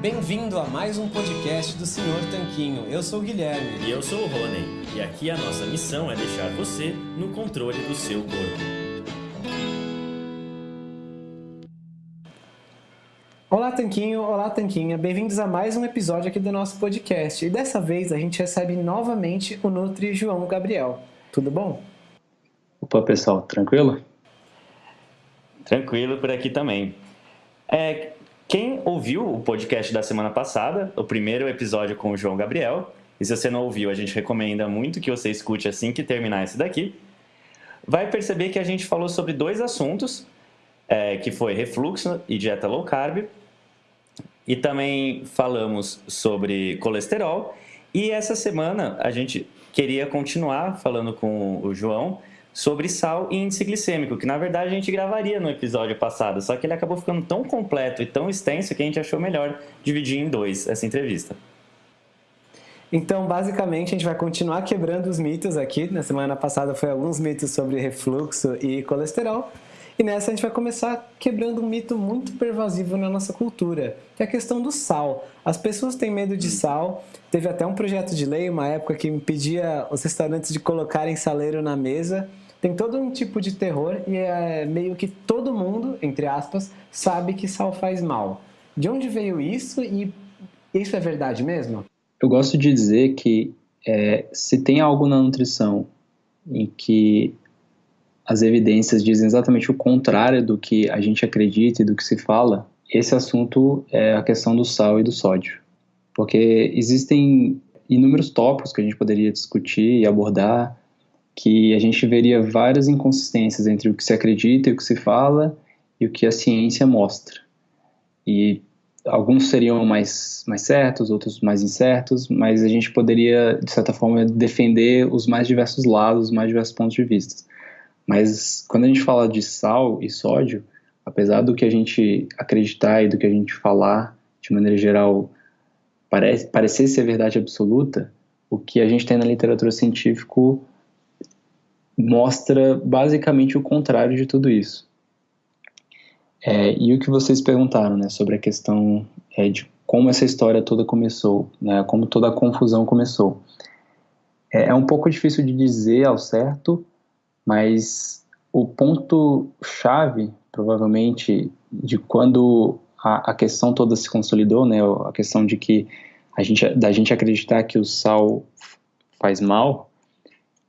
Bem-vindo a mais um podcast do Senhor Tanquinho. Eu sou o Guilherme. E eu sou o Rony. E aqui a nossa missão é deixar você no controle do seu corpo. Olá, Tanquinho. Olá, Tanquinha. Bem-vindos a mais um episódio aqui do nosso podcast. E dessa vez a gente recebe novamente o Nutri João Gabriel. Tudo bom? Opa, pessoal, tranquilo? Tranquilo por aqui também. É, quem ouviu o podcast da semana passada, o primeiro episódio com o João Gabriel, e se você não ouviu, a gente recomenda muito que você escute assim que terminar esse daqui, vai perceber que a gente falou sobre dois assuntos, é, que foi refluxo e dieta low carb, e também falamos sobre colesterol, e essa semana a gente queria continuar falando com o João sobre sal e índice glicêmico, que na verdade a gente gravaria no episódio passado, só que ele acabou ficando tão completo e tão extenso que a gente achou melhor dividir em dois essa entrevista. Então, basicamente, a gente vai continuar quebrando os mitos aqui. Na semana passada foi alguns mitos sobre refluxo e colesterol. E nessa a gente vai começar quebrando um mito muito pervasivo na nossa cultura, que é a questão do sal. As pessoas têm medo de sal. Teve até um projeto de lei, uma época que impedia os restaurantes de colocarem saleiro na mesa tem todo um tipo de terror e é meio que todo mundo, entre aspas, sabe que sal faz mal. De onde veio isso e isso é verdade mesmo? Eu gosto de dizer que é, se tem algo na nutrição em que as evidências dizem exatamente o contrário do que a gente acredita e do que se fala, esse assunto é a questão do sal e do sódio. Porque existem inúmeros tópicos que a gente poderia discutir e abordar, que a gente veria várias inconsistências entre o que se acredita e o que se fala e o que a ciência mostra. E alguns seriam mais, mais certos, outros mais incertos, mas a gente poderia, de certa forma, defender os mais diversos lados, os mais diversos pontos de vista. Mas quando a gente fala de sal e sódio, apesar do que a gente acreditar e do que a gente falar, de maneira geral, parece, parecer ser verdade absoluta, o que a gente tem na literatura científica mostra basicamente o contrário de tudo isso. É, e o que vocês perguntaram, né, sobre a questão é, de como essa história toda começou, né, como toda a confusão começou. É, é um pouco difícil de dizer ao certo, mas o ponto chave, provavelmente, de quando a, a questão toda se consolidou, né, a questão de que a gente, da gente acreditar que o sal faz mal,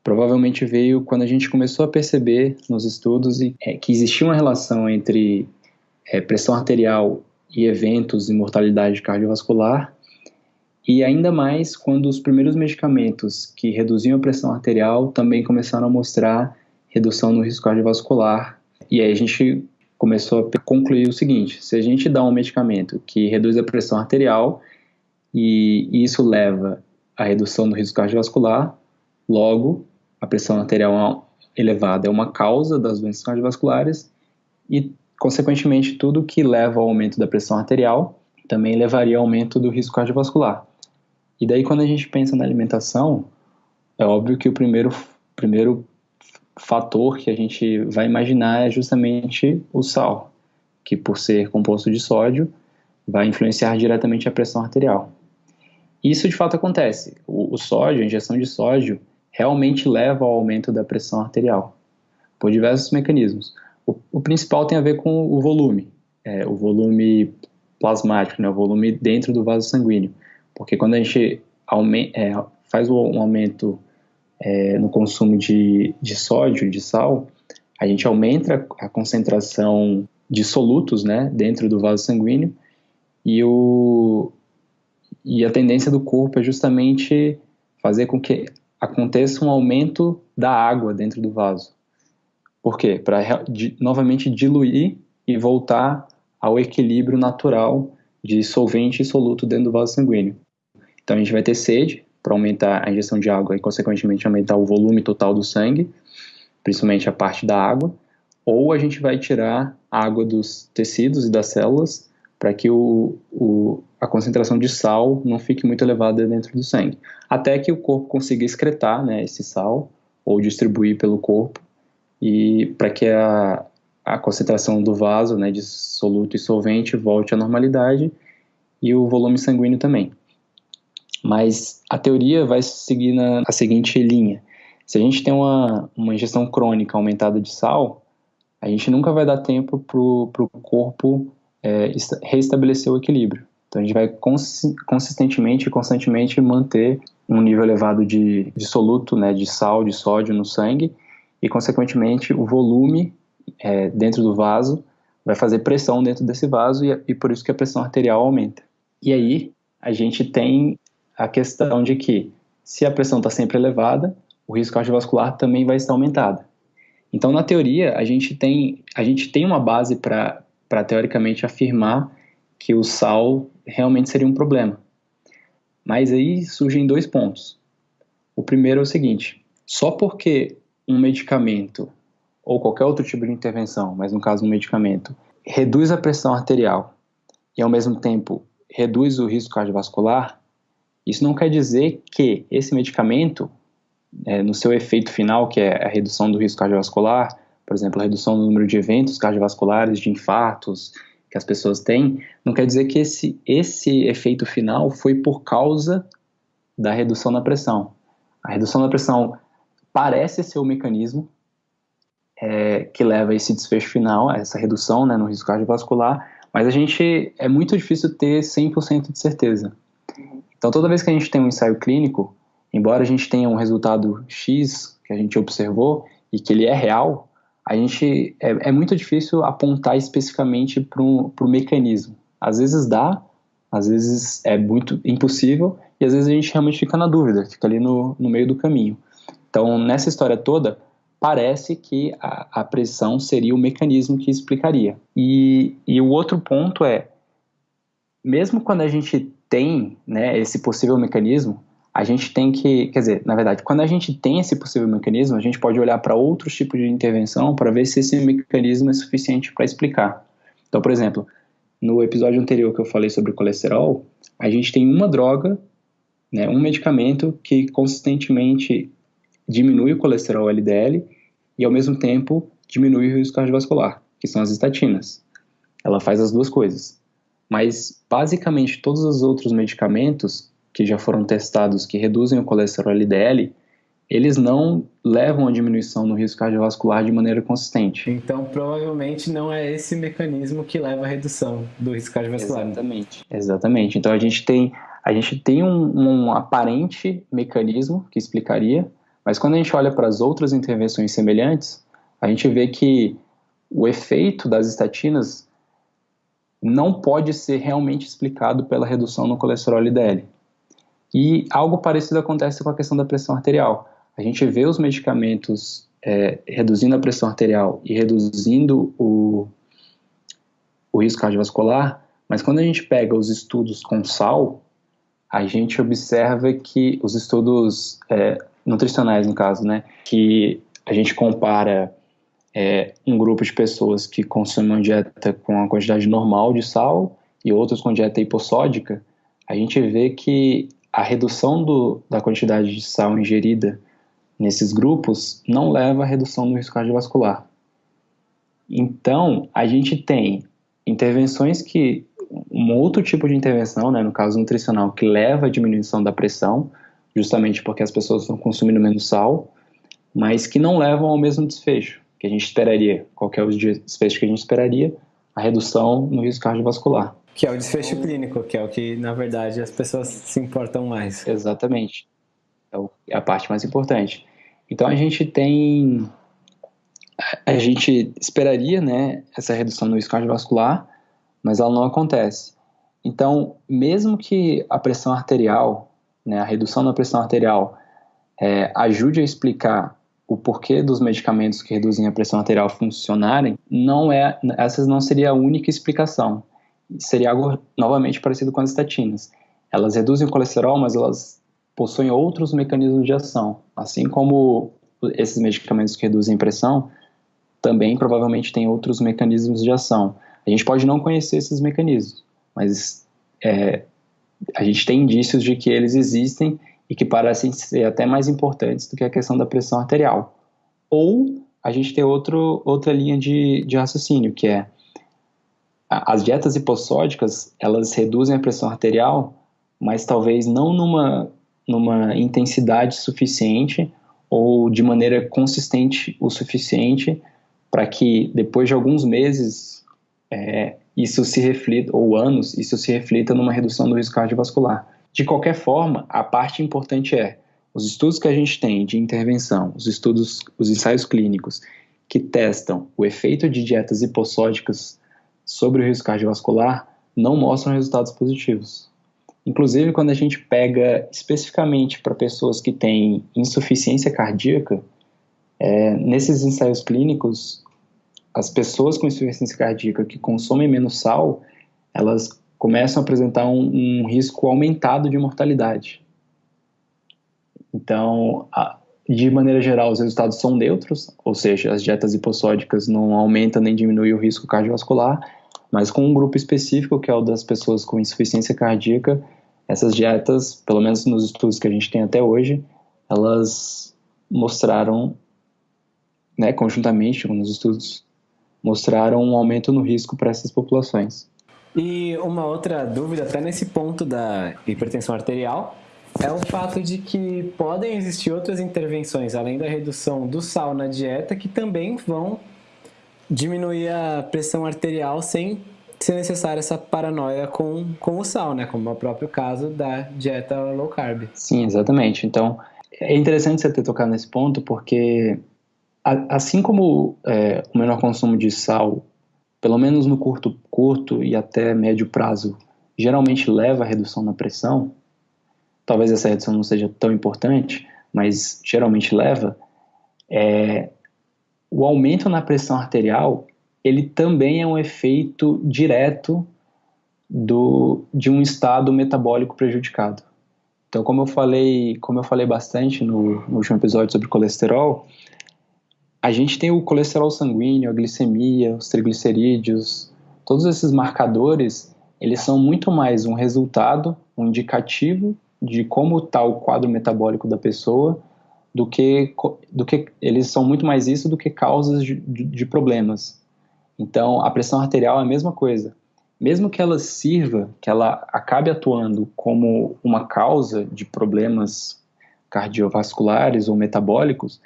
provavelmente veio quando a gente começou a perceber nos estudos é, que existia uma relação entre é, pressão arterial e eventos e mortalidade cardiovascular, e ainda mais quando os primeiros medicamentos que reduziam a pressão arterial também começaram a mostrar redução no risco cardiovascular. E aí a gente começou a concluir o seguinte: se a gente dá um medicamento que reduz a pressão arterial e isso leva à redução do risco cardiovascular, logo a pressão arterial elevada é uma causa das doenças cardiovasculares e, consequentemente, tudo que leva ao aumento da pressão arterial também levaria ao aumento do risco cardiovascular. E daí, quando a gente pensa na alimentação, é óbvio que o primeiro, primeiro fator que a gente vai imaginar é justamente o sal, que por ser composto de sódio, vai influenciar diretamente a pressão arterial. Isso de fato acontece. O, o sódio, a injeção de sódio, realmente leva ao aumento da pressão arterial, por diversos mecanismos. O, o principal tem a ver com o volume, é, o volume plasmático, né, o volume dentro do vaso sanguíneo, porque quando a gente é, faz um aumento é, no consumo de, de sódio, de sal, a gente aumenta a concentração de solutos né, dentro do vaso sanguíneo e, o, e a tendência do corpo é justamente fazer com que aconteça um aumento da água dentro do vaso. Por quê? Para novamente diluir e voltar ao equilíbrio natural de solvente e soluto dentro do vaso sanguíneo. Então a gente vai ter sede para aumentar a injeção de água e, consequentemente, aumentar o volume total do sangue, principalmente a parte da água, ou a gente vai tirar água dos tecidos e das células para que o, o, a concentração de sal não fique muito elevada dentro do sangue, até que o corpo consiga excretar né, esse sal ou distribuir pelo corpo e para que a, a concentração do vaso, né, de soluto e solvente, volte à normalidade e o volume sanguíneo também. Mas a teoria vai seguir na a seguinte linha. Se a gente tem uma, uma ingestão crônica aumentada de sal, a gente nunca vai dar tempo para o corpo é, reestabelecer o equilíbrio. Então a gente vai consistentemente e constantemente manter um nível elevado de, de soluto, né, de sal, de sódio no sangue e, consequentemente, o volume é, dentro do vaso vai fazer pressão dentro desse vaso e, e por isso que a pressão arterial aumenta. E aí a gente tem a questão de que se a pressão está sempre elevada, o risco cardiovascular também vai estar aumentado. Então, na teoria, a gente tem, a gente tem uma base para teoricamente afirmar que o sal realmente seria um problema. Mas aí surgem dois pontos. O primeiro é o seguinte: só porque um medicamento ou qualquer outro tipo de intervenção, mas no caso um medicamento, reduz a pressão arterial e ao mesmo tempo reduz o risco cardiovascular, isso não quer dizer que esse medicamento, é, no seu efeito final, que é a redução do risco cardiovascular, por exemplo, a redução do número de eventos cardiovasculares, de infartos que as pessoas têm, não quer dizer que esse, esse efeito final foi por causa da redução da pressão. A redução da pressão parece ser o mecanismo é, que leva a esse desfecho final, a essa redução né, no risco cardiovascular, mas a gente é muito difícil ter 100% de certeza. Então, toda vez que a gente tem um ensaio clínico, embora a gente tenha um resultado X que a gente observou e que ele é real, a gente é, é muito difícil apontar especificamente para o mecanismo. Às vezes dá, às vezes é muito impossível e às vezes a gente realmente fica na dúvida, fica ali no, no meio do caminho. Então, nessa história toda, parece que a, a pressão seria o mecanismo que explicaria. E, e o outro ponto é, mesmo quando a gente tem né, esse possível mecanismo, a gente tem que, quer dizer, na verdade, quando a gente tem esse possível mecanismo, a gente pode olhar para outros tipos de intervenção para ver se esse mecanismo é suficiente para explicar. Então, por exemplo, no episódio anterior que eu falei sobre colesterol, a gente tem uma droga, né, um medicamento que consistentemente diminui o colesterol LDL e ao mesmo tempo diminui o risco cardiovascular, que são as estatinas. Ela faz as duas coisas. Mas basicamente todos os outros medicamentos que já foram testados que reduzem o colesterol LDL, eles não levam a diminuição no risco cardiovascular de maneira consistente. Então, provavelmente não é esse mecanismo que leva à redução do risco cardiovascular. Exatamente. Exatamente. Então, a gente tem, a gente tem um, um aparente mecanismo que explicaria, mas quando a gente olha para as outras intervenções semelhantes, a gente vê que o efeito das estatinas não pode ser realmente explicado pela redução no colesterol LDL. E algo parecido acontece com a questão da pressão arterial. A gente vê os medicamentos é, reduzindo a pressão arterial e reduzindo o, o risco cardiovascular, mas quando a gente pega os estudos com sal, a gente observa que os estudos é, nutricionais, no caso, né, que a gente compara é, um grupo de pessoas que consomem uma dieta com a quantidade normal de sal e outros com dieta hipossódica, a gente vê que a redução do, da quantidade de sal ingerida nesses grupos não leva à redução do risco cardiovascular. Então, a gente tem intervenções que, um outro tipo de intervenção, né, no caso nutricional, que leva à diminuição da pressão, justamente porque as pessoas estão consumindo menos sal, mas que não levam ao mesmo desfecho que a gente esperaria. Qual é o desfecho que a gente esperaria? A redução no risco cardiovascular. Que é o desfecho clínico, que é o que, na verdade, as pessoas se importam mais. Exatamente. É, é a parte mais importante. Então, a gente tem... A gente esperaria, né, essa redução no risco cardiovascular, mas ela não acontece. Então, mesmo que a pressão arterial, né, a redução da pressão arterial, é, ajude a explicar o porquê dos medicamentos que reduzem a pressão arterial funcionarem, não é, essa não seria a única explicação seria algo novamente parecido com as estatinas. Elas reduzem o colesterol, mas elas possuem outros mecanismos de ação. Assim como esses medicamentos que reduzem pressão, também provavelmente têm outros mecanismos de ação. A gente pode não conhecer esses mecanismos, mas é, a gente tem indícios de que eles existem e que parecem ser até mais importantes do que a questão da pressão arterial. Ou a gente tem outro, outra linha de, de raciocínio, que é as dietas hipossódicas, elas reduzem a pressão arterial, mas talvez não numa, numa intensidade suficiente ou de maneira consistente o suficiente para que depois de alguns meses é, isso se reflita, ou anos, isso se reflita numa redução do risco cardiovascular. De qualquer forma, a parte importante é os estudos que a gente tem de intervenção, os estudos, os ensaios clínicos que testam o efeito de dietas hipossódicas sobre o risco cardiovascular não mostram resultados positivos. Inclusive, quando a gente pega especificamente para pessoas que têm insuficiência cardíaca, é, nesses ensaios clínicos, as pessoas com insuficiência cardíaca que consomem menos sal, elas começam a apresentar um, um risco aumentado de mortalidade. Então, a, de maneira geral, os resultados são neutros, ou seja, as dietas hipossódicas não aumentam nem diminuem o risco cardiovascular, mas com um grupo específico, que é o das pessoas com insuficiência cardíaca, essas dietas, pelo menos nos estudos que a gente tem até hoje, elas mostraram, né, conjuntamente com os estudos, mostraram um aumento no risco para essas populações. E uma outra dúvida, até nesse ponto da hipertensão arterial, é o fato de que podem existir outras intervenções, além da redução do sal na dieta, que também vão diminuir a pressão arterial sem ser necessária essa paranoia com, com o sal, né? Como é o próprio caso da dieta low carb. Sim, exatamente. Então, é interessante você ter tocado nesse ponto, porque assim como é, o menor consumo de sal, pelo menos no curto, curto e até médio prazo, geralmente leva à redução na pressão, talvez essa redução não seja tão importante, mas geralmente leva, é, o aumento na pressão arterial ele também é um efeito direto do, de um estado metabólico prejudicado. Então, como eu falei, como eu falei bastante no, no último episódio sobre colesterol, a gente tem o colesterol sanguíneo, a glicemia, os triglicerídeos, todos esses marcadores, eles são muito mais um resultado, um indicativo de como está o quadro metabólico da pessoa, do que, do que eles são muito mais isso do que causas de, de, problemas. Então, a pressão arterial é a mesma coisa. Mesmo que ela sirva, que ela acabe atuando como uma causa de problemas cardiovasculares ou metabólicos,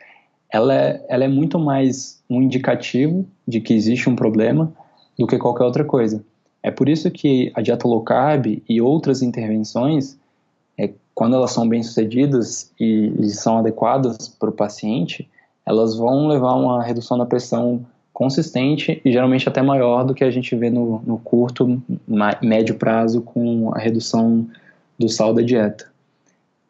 ela é, ela é muito mais um indicativo de que existe um problema do que qualquer outra coisa. É por isso que a dieta low carb e outras intervenções, quando elas são bem sucedidas e, e são adequadas para o paciente, elas vão levar uma redução da pressão consistente e geralmente até maior do que a gente vê no, no curto, médio prazo com a redução do sal da dieta.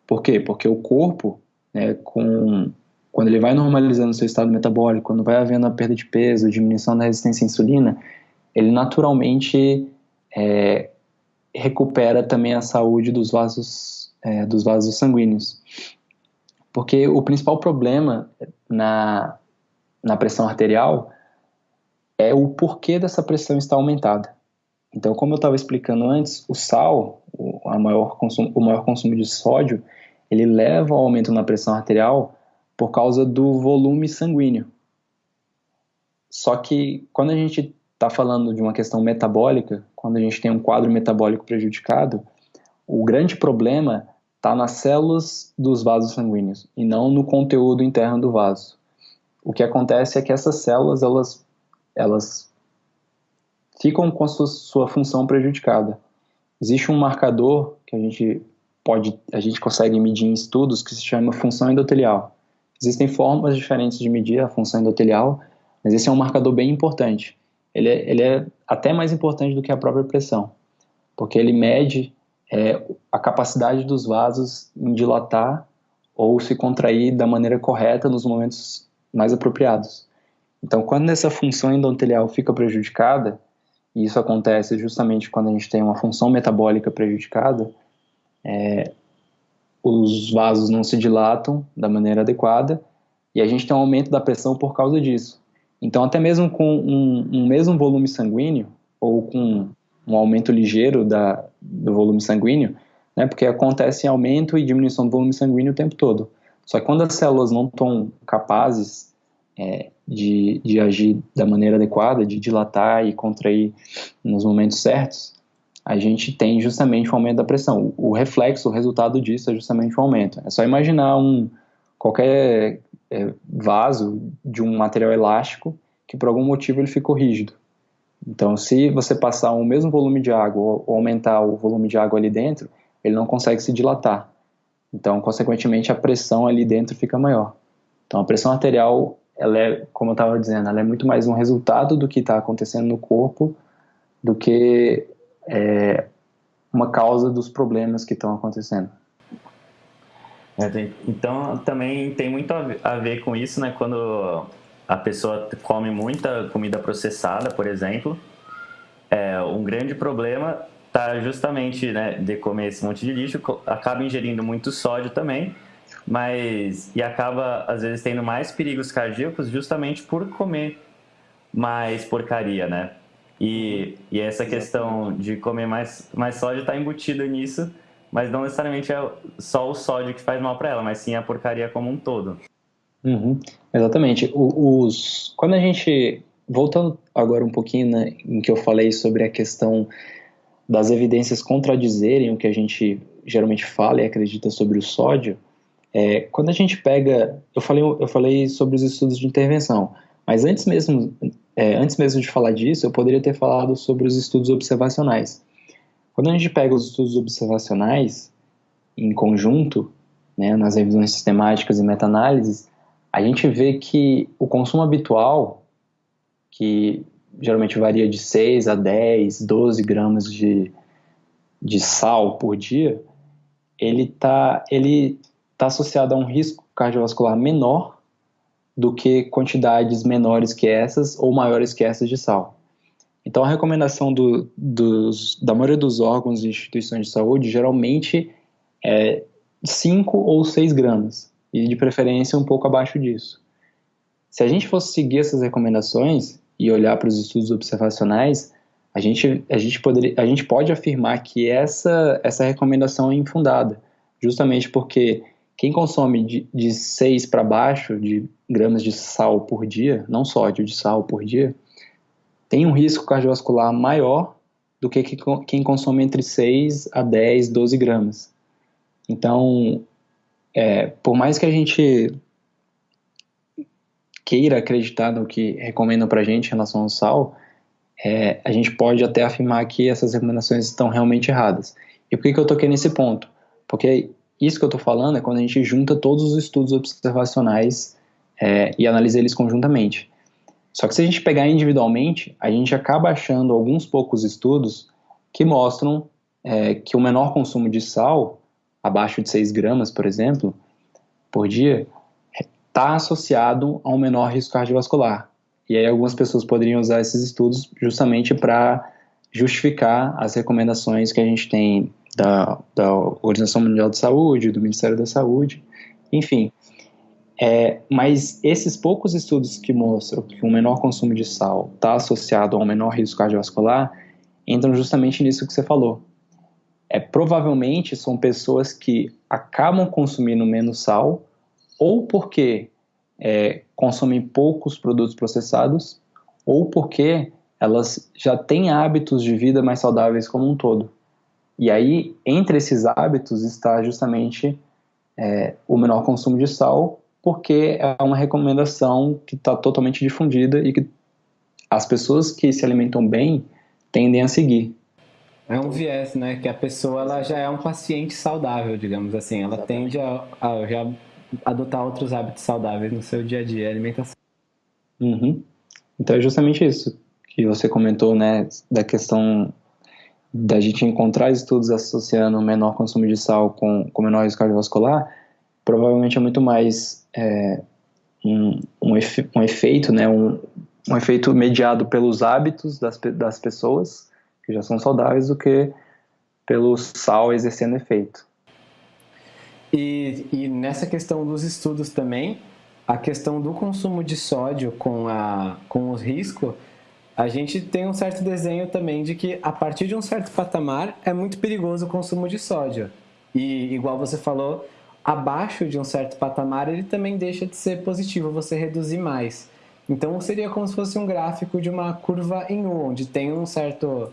Por quê? Porque o corpo, né, com quando ele vai normalizando seu estado metabólico, quando vai havendo a perda de peso, diminuição da resistência à insulina, ele naturalmente é, recupera também a saúde dos vasos, é, dos vasos sanguíneos. Porque o principal problema na, na pressão arterial é o porquê dessa pressão estar aumentada. Então, como eu estava explicando antes, o sal, o, maior consumo, o maior consumo de sódio, ele leva ao aumento na pressão arterial por causa do volume sanguíneo. Só que quando a gente está falando de uma questão metabólica, quando a gente tem um quadro metabólico prejudicado, o grande problema está nas células dos vasos sanguíneos e não no conteúdo interno do vaso. O que acontece é que essas células elas, elas ficam com a sua, sua função prejudicada. Existe um marcador que a gente pode, a gente consegue medir em estudos que se chama função endotelial. Existem formas diferentes de medir a função endotelial, mas esse é um marcador bem importante. Ele é, ele é até mais importante do que a própria pressão, porque ele mede é, a capacidade dos vasos em dilatar ou se contrair da maneira correta nos momentos mais apropriados. Então, quando essa função endotelial fica prejudicada, e isso acontece justamente quando a gente tem uma função metabólica prejudicada, é, os vasos não se dilatam da maneira adequada e a gente tem um aumento da pressão por causa disso. Então, até mesmo com um, um mesmo volume sanguíneo ou com um aumento ligeiro da, do volume sanguíneo, né, porque acontece aumento e diminuição do volume sanguíneo o tempo todo. Só que quando as células não estão capazes é, de, de agir da maneira adequada, de dilatar e contrair nos momentos certos, a gente tem justamente um aumento da pressão. O reflexo, o resultado disso é justamente um aumento. É só imaginar um qualquer é, vaso de um material elástico que por algum motivo ele ficou rígido. Então, se você passar o mesmo volume de água ou aumentar o volume de água ali dentro, ele não consegue se dilatar. Então, consequentemente, a pressão ali dentro fica maior. Então, a pressão arterial, ela é, como eu estava dizendo, ela é muito mais um resultado do que está acontecendo no corpo do que é, uma causa dos problemas que estão acontecendo. É, então, também tem muito a ver com isso, né? Quando a pessoa come muita comida processada, por exemplo, é, um grande problema está justamente né, de comer esse monte de lixo, acaba ingerindo muito sódio também, mas e acaba às vezes tendo mais perigos cardíacos justamente por comer mais porcaria, né? E, e essa questão de comer mais, mais sódio está embutida nisso, mas não necessariamente é só o sódio que faz mal para ela, mas sim a porcaria como um todo. Uhum, exatamente. O, os, quando a gente. Voltando agora um pouquinho né, em que eu falei sobre a questão das evidências contradizerem o que a gente geralmente fala e acredita sobre o sódio, é, quando a gente pega. Eu falei, eu falei sobre os estudos de intervenção, mas antes mesmo é, antes mesmo de falar disso, eu poderia ter falado sobre os estudos observacionais. Quando a gente pega os estudos observacionais em conjunto, né, nas revisões sistemáticas e meta-análises, a gente vê que o consumo habitual, que geralmente varia de 6 a 10, 12 gramas de, de sal por dia, ele está ele tá associado a um risco cardiovascular menor do que quantidades menores que essas ou maiores que essas de sal. Então, a recomendação do, dos, da maioria dos órgãos e instituições de saúde geralmente é 5 ou 6 gramas, e de preferência um pouco abaixo disso. Se a gente fosse seguir essas recomendações e olhar para os estudos observacionais, a gente, a gente, poderia, a gente pode afirmar que essa, essa recomendação é infundada, justamente porque quem consome de, de 6 para baixo de gramas de sal por dia, não sódio, de sal por dia, tem um risco cardiovascular maior do que quem consome entre 6 a 10, 12 gramas. Então, é, por mais que a gente queira acreditar no que recomendam para a gente em relação ao sal, é, a gente pode até afirmar que essas recomendações estão realmente erradas. E por que, que eu toquei nesse ponto? Porque isso que eu estou falando é quando a gente junta todos os estudos observacionais é, e analisa eles conjuntamente. Só que se a gente pegar individualmente, a gente acaba achando alguns poucos estudos que mostram é, que o menor consumo de sal, abaixo de 6 gramas, por exemplo, por dia, está associado a um menor risco cardiovascular. E aí algumas pessoas poderiam usar esses estudos justamente para justificar as recomendações que a gente tem da, da Organização Mundial de Saúde, do Ministério da Saúde, enfim. É, mas esses poucos estudos que mostram que um menor consumo de sal está associado a um menor risco cardiovascular entram justamente nisso que você falou. É, provavelmente são pessoas que acabam consumindo menos sal ou porque é, consomem poucos produtos processados ou porque elas já têm hábitos de vida mais saudáveis como um todo. E aí, entre esses hábitos está justamente é, o menor consumo de sal, porque é uma recomendação que está totalmente difundida e que as pessoas que se alimentam bem tendem a seguir. É um viés, né? Que a pessoa ela já é um paciente saudável, digamos assim. Ela tende a, a já adotar outros hábitos saudáveis no seu dia a dia, alimentação. Uhum. Então é justamente isso que você comentou, né? Da questão da gente encontrar estudos associando menor consumo de sal com, com menor risco cardiovascular, provavelmente é muito mais é, um, um, efe, um, efeito, né, um, um efeito mediado pelos hábitos das, das pessoas, que já são saudáveis, do que pelo sal exercendo efeito. E, e nessa questão dos estudos também, a questão do consumo de sódio com, a, com o risco a gente tem um certo desenho também de que a partir de um certo patamar é muito perigoso o consumo de sódio. E igual você falou, abaixo de um certo patamar, ele também deixa de ser positivo, você reduzir mais. Então seria como se fosse um gráfico de uma curva em U, onde tem um certo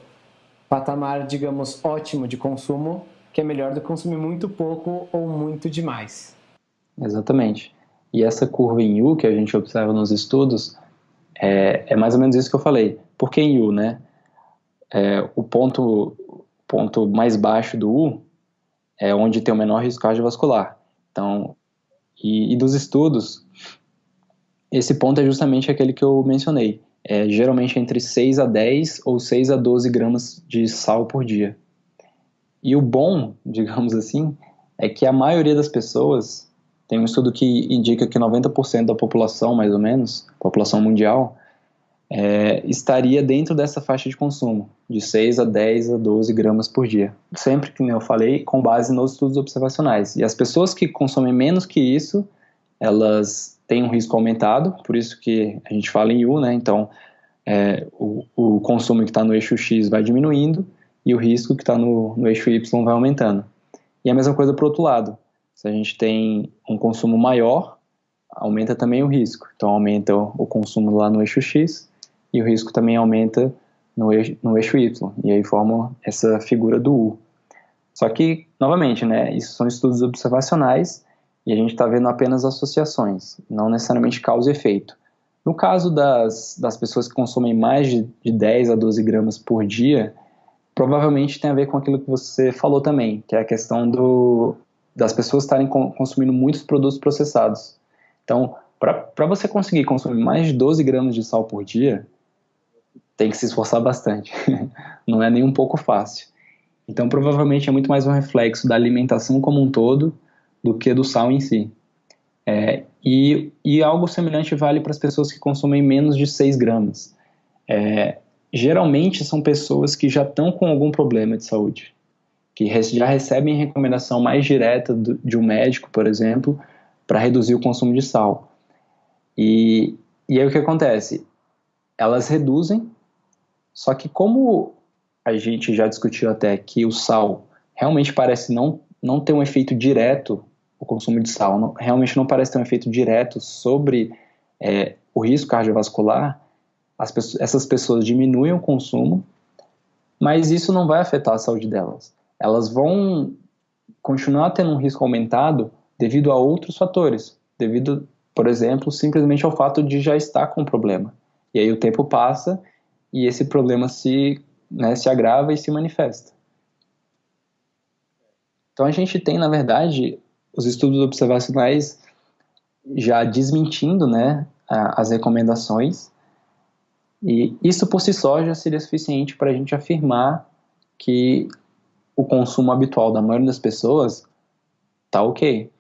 patamar, digamos, ótimo de consumo, que é melhor do que consumir muito pouco ou muito demais. Exatamente. E essa curva em U que a gente observa nos estudos é, é mais ou menos isso que eu falei. Por que em U, né? É, o ponto, ponto mais baixo do U é onde tem o menor risco cardiovascular. Então, e, e dos estudos, esse ponto é justamente aquele que eu mencionei. É geralmente entre 6 a 10 ou 6 a 12 gramas de sal por dia. E o bom, digamos assim, é que a maioria das pessoas, tem um estudo que indica que 90% da população, mais ou menos, população mundial, é, estaria dentro dessa faixa de consumo, de 6 a 10 a 12 gramas por dia. Sempre que eu falei, com base nos estudos observacionais. E as pessoas que consomem menos que isso, elas têm um risco aumentado, por isso que a gente fala em U, né? Então, é, o, o, consumo que está no eixo X vai diminuindo e o risco que está no, no eixo Y vai aumentando. E a mesma coisa para o outro lado. Se a gente tem um consumo maior, aumenta também o risco. Então, aumenta o consumo lá no eixo X e o risco também aumenta no eixo, no eixo Y, e aí forma essa figura do U. Só que, novamente, né, isso são estudos observacionais e a gente está vendo apenas associações, não necessariamente causa e efeito. No caso das, das pessoas que consomem mais de, de 10 a 12 gramas por dia, provavelmente tem a ver com aquilo que você falou também, que é a questão do, das pessoas estarem consumindo muitos produtos processados. Então, para você conseguir consumir mais de 12 gramas de sal por dia, tem que se esforçar bastante. Não é nem um pouco fácil. Então, provavelmente é muito mais um reflexo da alimentação como um todo do que do sal em si. É, e, e, algo semelhante vale para as pessoas que consomem menos de 6 gramas. É, geralmente são pessoas que já estão com algum problema de saúde, que já recebem recomendação mais direta do, de um médico, por exemplo, para reduzir o consumo de sal. E, e aí o que acontece? Elas reduzem só que como a gente já discutiu até que o sal realmente parece não, não ter um efeito direto, o consumo de sal não, realmente não parece ter um efeito direto sobre é, o risco cardiovascular, pessoas, essas pessoas diminuem o consumo, mas isso não vai afetar a saúde delas. Elas vão continuar tendo um risco aumentado devido a outros fatores, devido, por exemplo, simplesmente ao fato de já estar com o problema. E aí o tempo passa e esse problema se, né, se agrava e se manifesta. Então a gente tem, na verdade, os estudos observacionais já desmentindo né, as recomendações, e isso por si só já seria suficiente para a gente afirmar que o consumo habitual da maioria das pessoas está ok.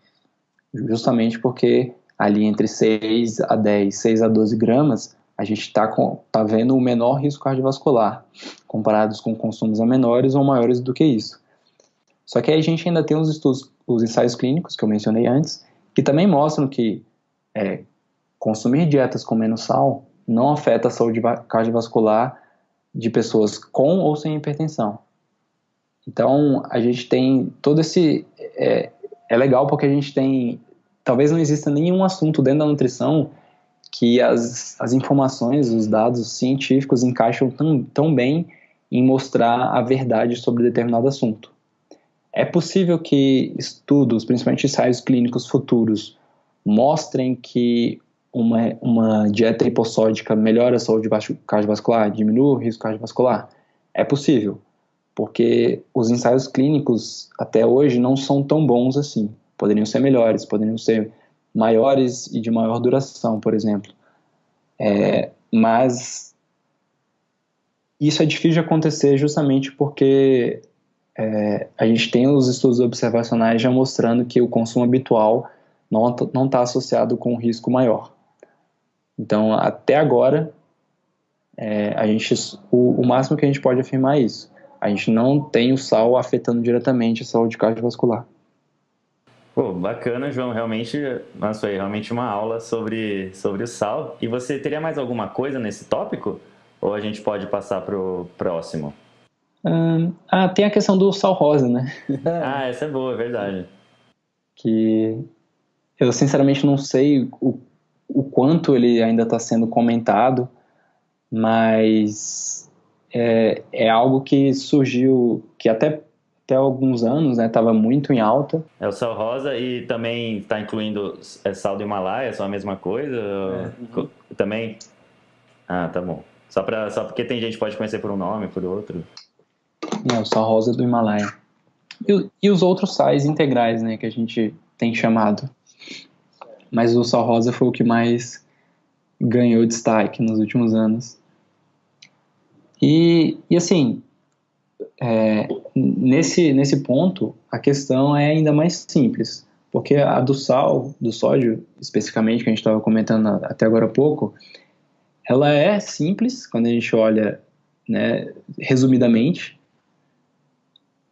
Justamente porque ali entre 6 a 10, 6 a 12 gramas a gente está tá vendo o menor risco cardiovascular, comparados com consumos a menores ou maiores do que isso. Só que a gente ainda tem os estudos, os ensaios clínicos que eu mencionei antes, que também mostram que é, consumir dietas com menos sal não afeta a saúde cardiovascular de pessoas com ou sem hipertensão. Então, a gente tem todo esse. É, é legal porque a gente tem. Talvez não exista nenhum assunto dentro da nutrição que as, as informações, os dados científicos encaixam tão, tão bem em mostrar a verdade sobre determinado assunto. É possível que estudos, principalmente ensaios clínicos futuros, mostrem que uma, uma dieta hipossódica melhora a saúde cardiovascular, diminui o risco cardiovascular? É possível, porque os ensaios clínicos até hoje não são tão bons assim. Poderiam ser melhores, poderiam ser maiores e de maior duração, por exemplo. É, mas isso é difícil de acontecer justamente porque é, a gente tem os estudos observacionais já mostrando que o consumo habitual não está associado com um risco maior. Então, até agora, é, a gente, o, o, máximo que a gente pode afirmar é isso. A gente não tem o sal afetando diretamente a saúde cardiovascular. Pô, bacana, João. Realmente, nossa, foi realmente uma aula sobre, sobre o sal. E você teria mais alguma coisa nesse tópico? Ou a gente pode passar para o próximo? Hum, ah, tem a questão do sal rosa, né? ah, essa é boa, é verdade. que eu sinceramente não sei o, o quanto ele ainda está sendo comentado, mas é, é algo que surgiu, que até até alguns anos, né, estava muito em alta. É o sal rosa e também está incluindo é, sal do Himalaia, só a mesma coisa? É, uhum. Também? Ah, tá bom. Só, pra, só porque tem gente que pode conhecer por um nome, por outro. É, o sal rosa do Himalaia. E, e, os outros sais integrais, né, que a gente tem chamado. Mas o sal rosa foi o que mais ganhou destaque nos últimos anos. E, e assim, é, nesse, nesse ponto, a questão é ainda mais simples, porque a do sal, do sódio, especificamente, que a gente estava comentando até agora há pouco, ela é simples quando a gente olha né, resumidamente,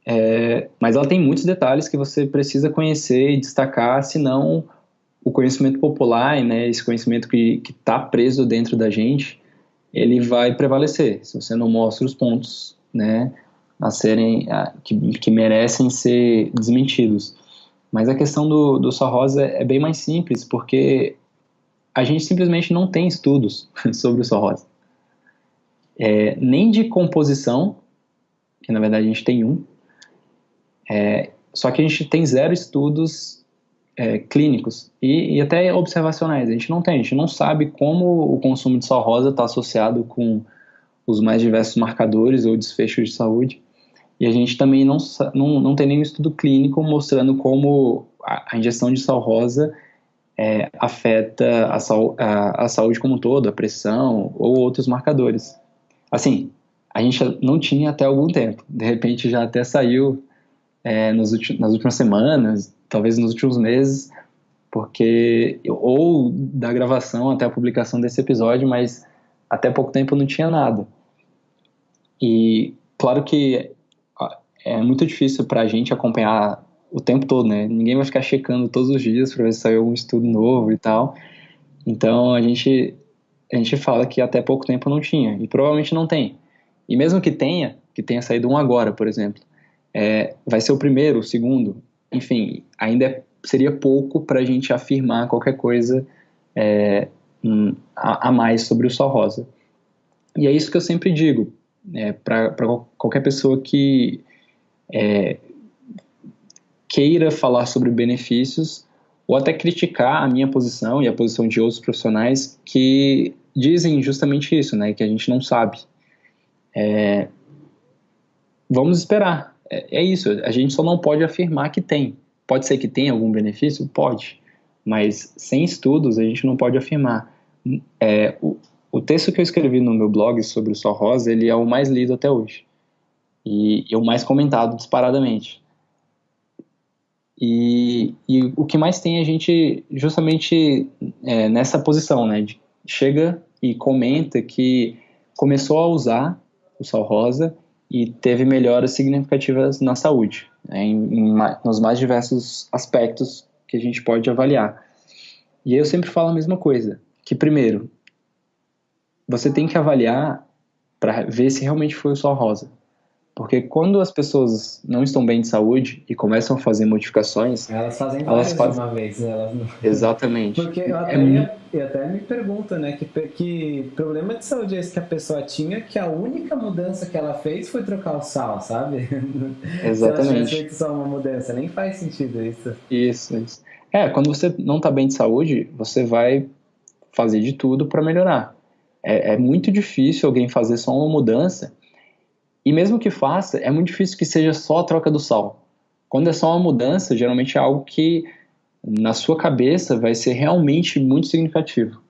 é, mas ela tem muitos detalhes que você precisa conhecer e destacar, senão o conhecimento popular, né, esse conhecimento que está preso dentro da gente, ele vai prevalecer, se você não mostra os pontos né, a serem a, que, que merecem ser desmentidos. Mas a questão do, do rosa é bem mais simples, porque a gente simplesmente não tem estudos sobre o sal rosa. É, nem de composição, que na verdade a gente tem um, é, só que a gente tem zero estudos é, clínicos e, e, até observacionais. A gente não tem, a gente não sabe como o consumo de sal rosa está associado com os mais diversos marcadores ou desfechos de saúde. E a gente também não, não, não tem nenhum estudo clínico mostrando como a, a ingestão de sal rosa é, afeta a, a, a, saúde como um todo, a pressão ou outros marcadores. Assim, a gente não tinha até algum tempo. De repente já até saiu é, nos nas últimas semanas, talvez nos últimos meses, porque ou da gravação até a publicação desse episódio, mas até pouco tempo não tinha nada. E claro que é muito difícil para a gente acompanhar o tempo todo, né? Ninguém vai ficar checando todos os dias para ver se saiu algum estudo novo e tal. Então a gente a gente fala que até pouco tempo não tinha e provavelmente não tem. E mesmo que tenha, que tenha saído um agora, por exemplo, é, vai ser o primeiro, o segundo, enfim, ainda é, seria pouco para a gente afirmar qualquer coisa é, a, a, mais sobre o sol rosa. E é isso que eu sempre digo é, para qualquer pessoa que é, queira falar sobre benefícios ou até criticar a minha posição e a posição de outros profissionais que dizem justamente isso, né, que a gente não sabe. É, vamos esperar. É, é, isso. A gente só não pode afirmar que tem. Pode ser que tenha algum benefício, pode, mas sem estudos a gente não pode afirmar. É, o, o texto que eu escrevi no meu blog sobre o sol rosa ele é o mais lido até hoje e, e o mais comentado disparadamente. E, e, o que mais tem a gente justamente é, nessa posição, né? De, chega e comenta que começou a usar o sal rosa e teve melhoras significativas na saúde, né, em, em, nos mais diversos aspectos que a gente pode avaliar. E eu sempre falo a mesma coisa, que primeiro, você tem que avaliar para ver se realmente foi o sal rosa. Porque quando as pessoas não estão bem de saúde e começam a fazer modificações. Elas fazem elas fazem... uma vez, né? Elas não... Exatamente. Porque eu até, é... ia, eu até me pergunto, né? Que, que problema de saúde é esse que a pessoa tinha que a única mudança que ela fez foi trocar o sal, sabe? Exatamente. Se ela feito só uma mudança, nem faz sentido isso. Isso, isso. É, quando você não está bem de saúde, você vai fazer de tudo para melhorar. É, é muito difícil alguém fazer só uma mudança e mesmo que faça, é muito difícil que seja só a troca do sal. Quando é só uma mudança, geralmente é algo que na sua cabeça vai ser realmente muito significativo.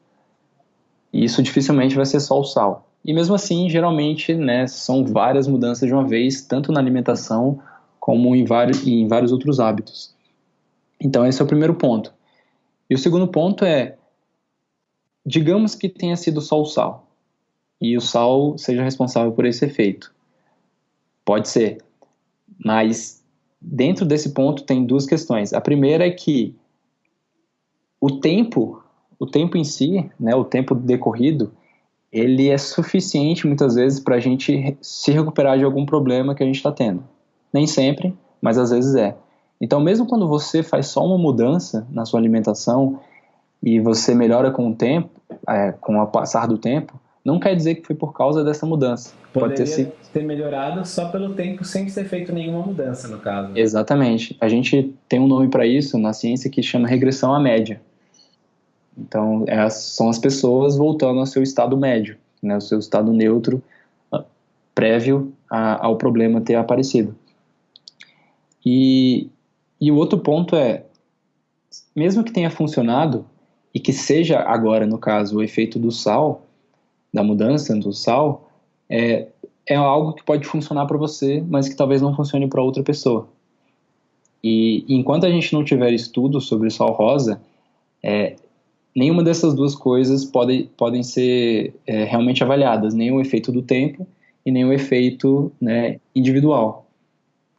E isso dificilmente vai ser só o sal. E mesmo assim, geralmente, né, são várias mudanças de uma vez, tanto na alimentação como em vários, em vários outros hábitos. Então, esse é o primeiro ponto. E o segundo ponto é, digamos que tenha sido só o sal, e o sal seja responsável por esse efeito. Pode ser. Mas dentro desse ponto tem duas questões. A primeira é que o tempo, o tempo em si, né, o tempo decorrido, ele é suficiente muitas vezes para a gente se recuperar de algum problema que a gente está tendo. Nem sempre, mas às vezes é. Então, mesmo quando você faz só uma mudança na sua alimentação e você melhora com o tempo, é, com o passar do tempo, não quer dizer que foi por causa dessa mudança. Poderia Pode ter, sido... ter melhorado só pelo tempo sem ter feito nenhuma mudança, no caso. Exatamente. A gente tem um nome para isso na ciência que chama regressão à média. Então, é, são as pessoas voltando ao seu estado médio, né, o seu estado neutro ah, prévio a, ao problema ter aparecido. E, e o outro ponto é, mesmo que tenha funcionado, e que seja agora, no caso, o efeito do sal, da mudança do sal, é, é algo que pode funcionar para você, mas que talvez não funcione para outra pessoa. E, enquanto a gente não tiver estudo sobre o sal rosa, é, nenhuma dessas duas coisas pode, podem ser é, realmente avaliadas, nem o efeito do tempo e nem o efeito né, individual.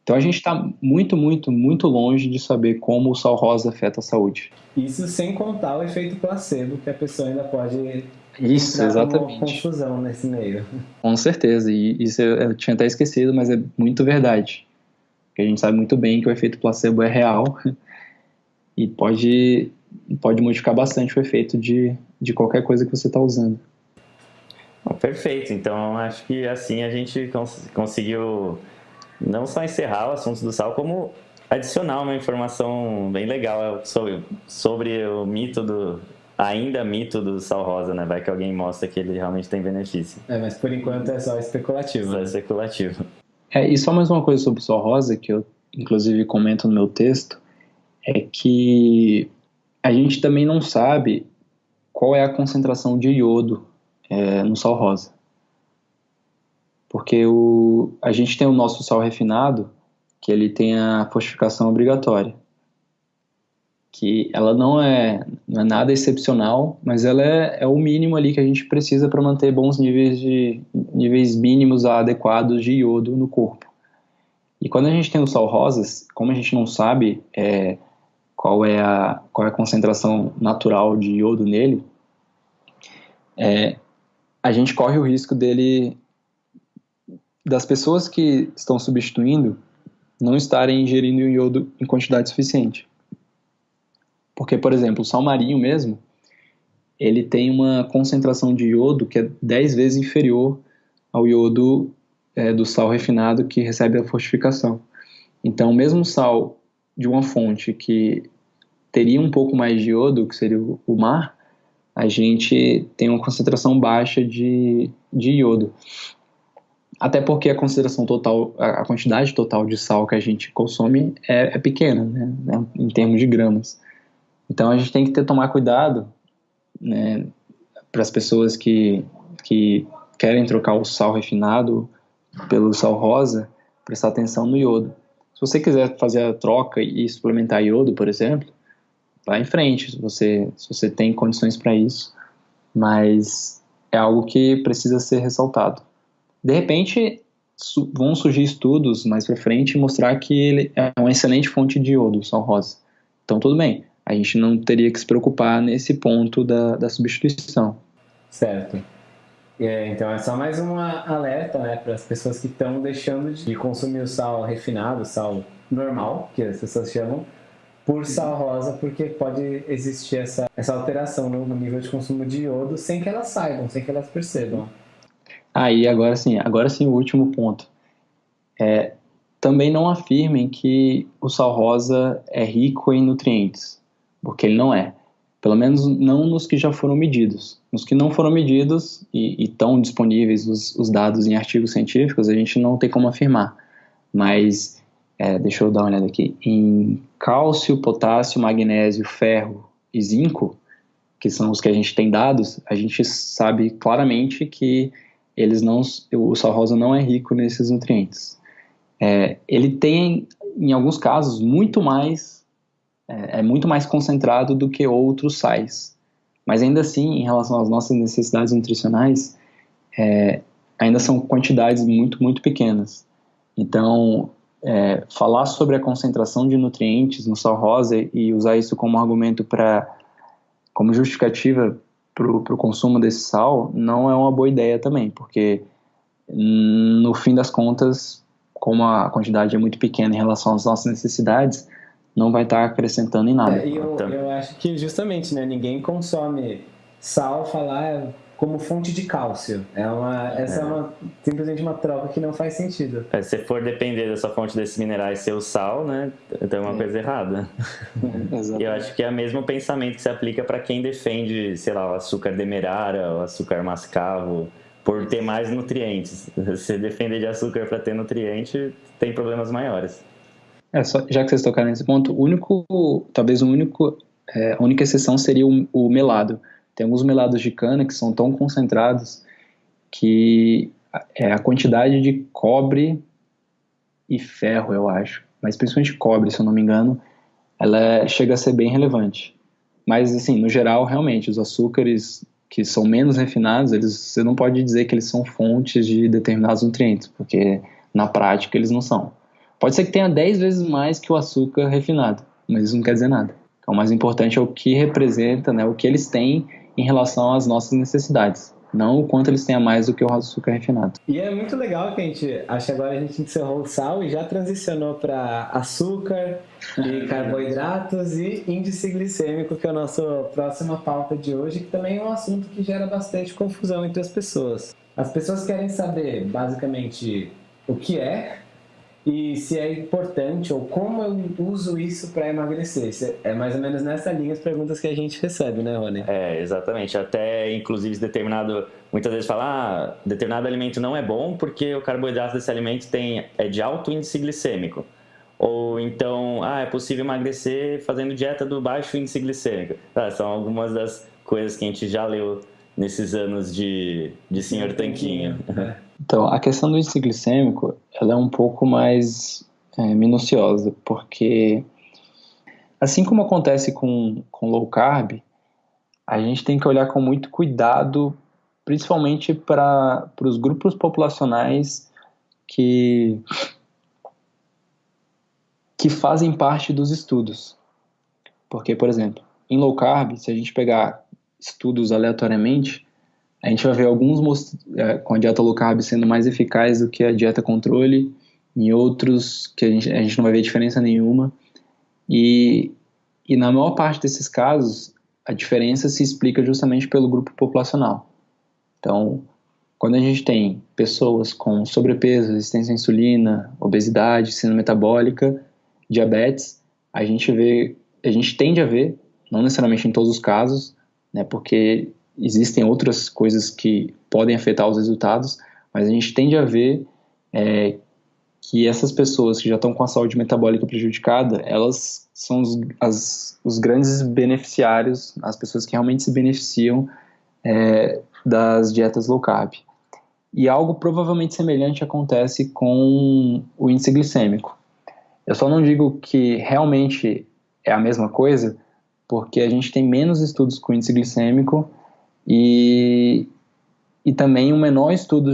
Então a gente está muito, muito, muito longe de saber como o sal rosa afeta a saúde. Isso sem contar o efeito placebo, que a pessoa ainda pode isso, exatamente. confusão nesse meio. Com certeza, e isso eu tinha até esquecido, mas é muito verdade. Porque a gente sabe muito bem que o efeito placebo é real e pode, pode modificar bastante o efeito de, de qualquer coisa que você está usando. Perfeito, então acho que assim a gente cons conseguiu não só encerrar o assunto do sal, como adicionar uma informação bem legal sobre, sobre o mito do. Ainda mito do sal rosa, né? Vai que alguém mostra que ele realmente tem benefício. É, mas por enquanto é só especulativo. Só né? especulativo. É, e só mais uma coisa sobre o sal rosa, que eu inclusive comento no meu texto, é que a gente também não sabe qual é a concentração de iodo é, no sal rosa. Porque o, a gente tem o nosso sal refinado, que ele tem a fortificação obrigatória. Que ela não é, não é nada excepcional, mas ela é, é o mínimo ali que a gente precisa para manter bons níveis de níveis mínimos adequados de iodo no corpo. E quando a gente tem o sal rosas, como a gente não sabe é, qual, é a, qual é a concentração natural de iodo nele, é, a gente corre o risco dele das pessoas que estão substituindo não estarem ingerindo iodo em quantidade suficiente. Porque, por exemplo, o sal marinho mesmo, ele tem uma concentração de iodo que é 10 vezes inferior ao iodo é, do sal refinado que recebe a fortificação. Então, mesmo sal de uma fonte que teria um pouco mais de iodo, que seria o mar, a gente tem uma concentração baixa de, de iodo. Até porque a consideração total, a quantidade total de sal que a gente consome é, é pequena, né, né, em termos de gramas. Então a gente tem que ter, tomar cuidado né, para as pessoas que, que querem trocar o sal refinado pelo sal rosa, prestar atenção no iodo. Se você quiser fazer a troca e suplementar iodo, por exemplo, vá em frente, se você, se você tem condições para isso, mas é algo que precisa ser ressaltado. De repente, su vão surgir estudos mais para frente mostrar que ele é uma excelente fonte de iodo, o sal rosa. Então, tudo bem. A gente não teria que se preocupar nesse ponto da, da substituição. Certo. É, então é só mais uma alerta né, para as pessoas que estão deixando de consumir o sal refinado, sal normal, que as pessoas chamam, por sal rosa, porque pode existir essa, essa alteração no, no nível de consumo de iodo sem que elas saibam, sem que elas percebam. Aí, ah, agora sim, agora sim o último ponto. É, também não afirmem que o sal rosa é rico em nutrientes, porque ele não é. Pelo menos não nos que já foram medidos. Nos que não foram medidos e estão disponíveis os, os, dados em artigos científicos, a gente não tem como afirmar. Mas, é, deixa eu dar uma olhada aqui. Em cálcio, potássio, magnésio, ferro e zinco, que são os que a gente tem dados, a gente sabe claramente que eles não, o sal rosa não é rico nesses nutrientes. É, ele tem, em alguns casos, muito mais, é, é, muito mais concentrado do que outros sais. Mas ainda assim, em relação às nossas necessidades nutricionais, é, ainda são quantidades muito, muito pequenas. Então, é, falar sobre a concentração de nutrientes no sal rosa e usar isso como argumento para, como justificativa para o consumo desse sal não é uma boa ideia também, porque no fim das contas, como a quantidade é muito pequena em relação às nossas necessidades, não vai estar acrescentando em nada. É, e eu, eu acho que justamente, né, ninguém consome sal falar como fonte de cálcio. É uma, essa é. é uma, simplesmente uma troca que não faz sentido. É, se for depender dessa fonte desses minerais ser o sal, né, tem uma é. coisa errada. e eu acho que é o mesmo pensamento que se aplica para quem defende, sei lá, o açúcar demerara, o açúcar mascavo, por ter mais nutrientes. Se defender de açúcar para ter nutriente, tem problemas maiores. É, só, já que vocês tocaram nesse ponto, o único, talvez o único, é, a única exceção seria o, o melado tem alguns melados de cana que são tão concentrados que é, a quantidade de cobre e ferro, eu acho, mas principalmente cobre, se eu não me engano, ela é, chega a ser bem relevante. Mas, assim, no geral, realmente, os açúcares que são menos refinados, eles, você não pode dizer que eles são fontes de determinados nutrientes, porque na prática eles não são. Pode ser que tenha 10 vezes mais que o açúcar refinado, mas isso não quer dizer nada. Então, o mais importante é o que representa, né, o que eles têm em relação às nossas necessidades. Não o quanto eles têm a mais do que o açúcar refinado. E é muito legal que a gente, acho que agora a gente encerrou o sal e já transicionou para açúcar e carboidratos e índice glicêmico, que é a nossa próxima pauta de hoje, que também é um assunto que gera bastante confusão entre as pessoas. As pessoas querem saber, basicamente, o que é e se é importante ou como eu uso isso para emagrecer. É mais ou menos nessa linha as perguntas que a gente recebe, né, Rony? É, exatamente. Até, inclusive, determinado. Muitas vezes fala, ah, determinado alimento não é bom porque o carboidrato desse alimento tem, é de alto índice glicêmico. Ou então, ah, é possível emagrecer fazendo dieta do baixo índice glicêmico. Ah, são algumas das coisas que a gente já leu nesses anos de, de Senhor Tanquinho. É. Então, a questão do índice glicêmico, ela é um pouco mais é, minuciosa, porque assim como acontece com, com low carb, a gente tem que olhar com muito cuidado, principalmente para os grupos populacionais que, que fazem parte dos estudos. Porque, por exemplo, em low carb, se a gente pegar estudos aleatoriamente, a gente vai ver alguns é, com a dieta low carb sendo mais eficaz do que a dieta controle, em outros que a gente, a gente não vai ver diferença nenhuma. E, e na maior parte desses casos, a diferença se explica justamente pelo grupo populacional. Então, quando a gente tem pessoas com sobrepeso, resistência à insulina, obesidade, síndrome metabólica, diabetes, a gente vê, a gente tende a ver, não necessariamente em todos os casos, né, porque existem outras coisas que podem afetar os resultados, mas a gente tende a ver é, que essas pessoas que já estão com a saúde metabólica prejudicada, elas são os, as, os grandes beneficiários, as pessoas que realmente se beneficiam é, das dietas low carb. E algo provavelmente semelhante acontece com o índice glicêmico. Eu só não digo que realmente é a mesma coisa, porque a gente tem menos estudos com índice glicêmico e, e também um menor estudo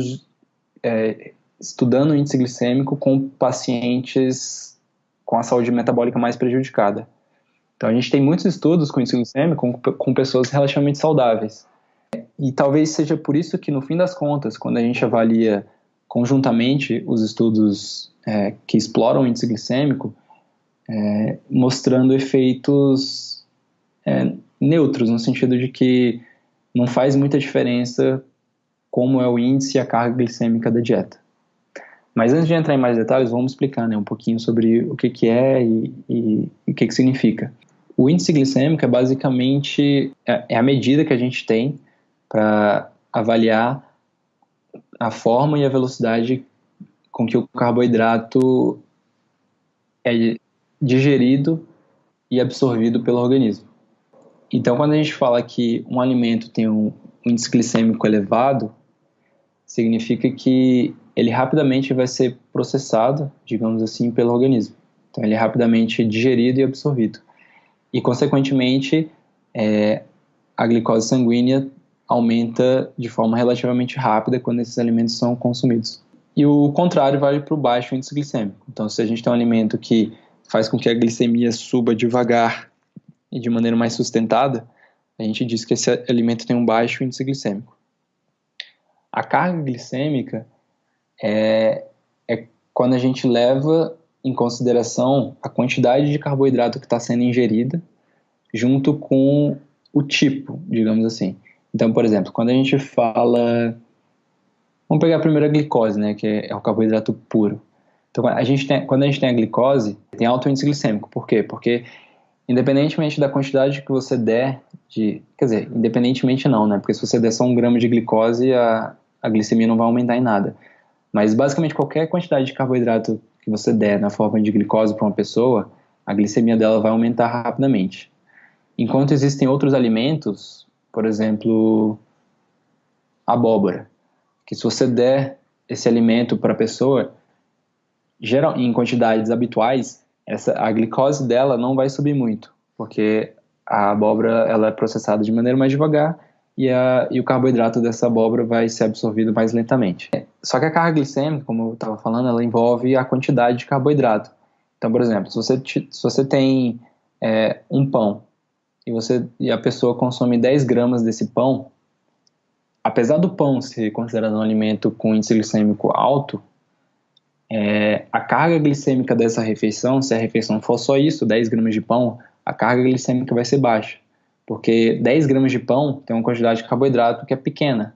é, estudando índice glicêmico com pacientes com a saúde metabólica mais prejudicada. Então a gente tem muitos estudos com índice glicêmico com, com pessoas relativamente saudáveis. E talvez seja por isso que no fim das contas, quando a gente avalia conjuntamente os estudos é, que exploram o índice glicêmico, é, mostrando efeitos é, neutros, no sentido de que não faz muita diferença como é o índice e a carga glicêmica da dieta. Mas antes de entrar em mais detalhes, vamos explicar né, um pouquinho sobre o que, que é e, e, e o que, que significa. O índice glicêmico é basicamente é, é a medida que a gente tem para avaliar a forma e a velocidade com que o carboidrato é digerido e absorvido pelo organismo. Então, quando a gente fala que um alimento tem um índice glicêmico elevado, significa que ele rapidamente vai ser processado, digamos assim, pelo organismo. Então, ele é rapidamente digerido e absorvido. E, consequentemente, é, a glicose sanguínea aumenta de forma relativamente rápida quando esses alimentos são consumidos. E o contrário vale para o baixo índice glicêmico. Então, se a gente tem um alimento que faz com que a glicemia suba devagar e de maneira mais sustentada, a gente diz que esse alimento tem um baixo índice glicêmico. A carga glicêmica é, é quando a gente leva em consideração a quantidade de carboidrato que está sendo ingerida junto com o tipo, digamos assim. Então, por exemplo, quando a gente fala. Vamos pegar a primeira glicose, né, que é o carboidrato puro. Então, a gente tem, quando a gente tem a glicose, tem alto índice glicêmico. Por quê? Porque, independentemente da quantidade que você der de. Quer dizer, independentemente não, né? Porque se você der só um grama de glicose, a, a glicemia não vai aumentar em nada. Mas, basicamente, qualquer quantidade de carboidrato que você der na forma de glicose para uma pessoa, a glicemia dela vai aumentar rapidamente. Enquanto existem outros alimentos, por exemplo, abóbora, que se você der esse alimento para a pessoa, geral, em quantidades habituais, essa, a glicose dela não vai subir muito, porque a abóbora ela é processada de maneira mais devagar e, a, e o carboidrato dessa abóbora vai ser absorvido mais lentamente. Só que a carga glicêmica, como eu estava falando, ela envolve a quantidade de carboidrato. Então, por exemplo, se você, se você tem é, um pão e, você, e a pessoa consome 10 gramas desse pão, apesar do pão ser considerado um alimento com índice glicêmico alto, é, a carga glicêmica dessa refeição, se a refeição for só isso, 10 gramas de pão, a carga glicêmica vai ser baixa. Porque 10 gramas de pão tem uma quantidade de carboidrato que é pequena.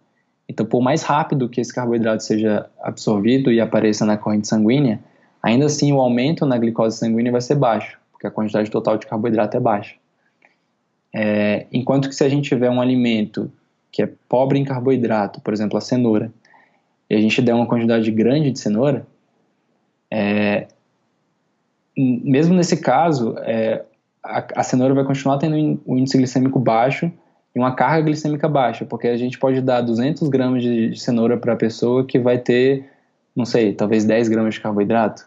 Então, por mais rápido que esse carboidrato seja absorvido e apareça na corrente sanguínea, ainda assim o aumento na glicose sanguínea vai ser baixo, porque a quantidade total de carboidrato é baixa. É, enquanto que se a gente tiver um alimento que é pobre em carboidrato, por exemplo, a cenoura, e a gente der uma quantidade grande de cenoura, é, mesmo nesse caso, é, a, a, cenoura vai continuar tendo um índice glicêmico baixo e uma carga glicêmica baixa, porque a gente pode dar 200 gramas de, de cenoura para a pessoa que vai ter, não sei, talvez 10 gramas de carboidrato.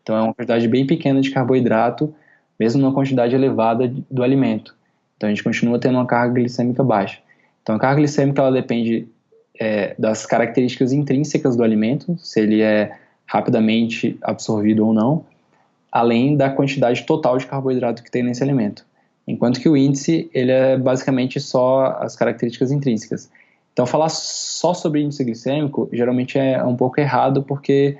Então é uma quantidade bem pequena de carboidrato, mesmo numa quantidade elevada do alimento. Então a gente continua tendo uma carga glicêmica baixa. Então a carga glicêmica ela depende é, das características intrínsecas do alimento, se ele é rapidamente absorvido ou não, além da quantidade total de carboidrato que tem nesse alimento. Enquanto que o índice ele é basicamente só as características intrínsecas. Então falar só sobre índice glicêmico geralmente é um pouco errado porque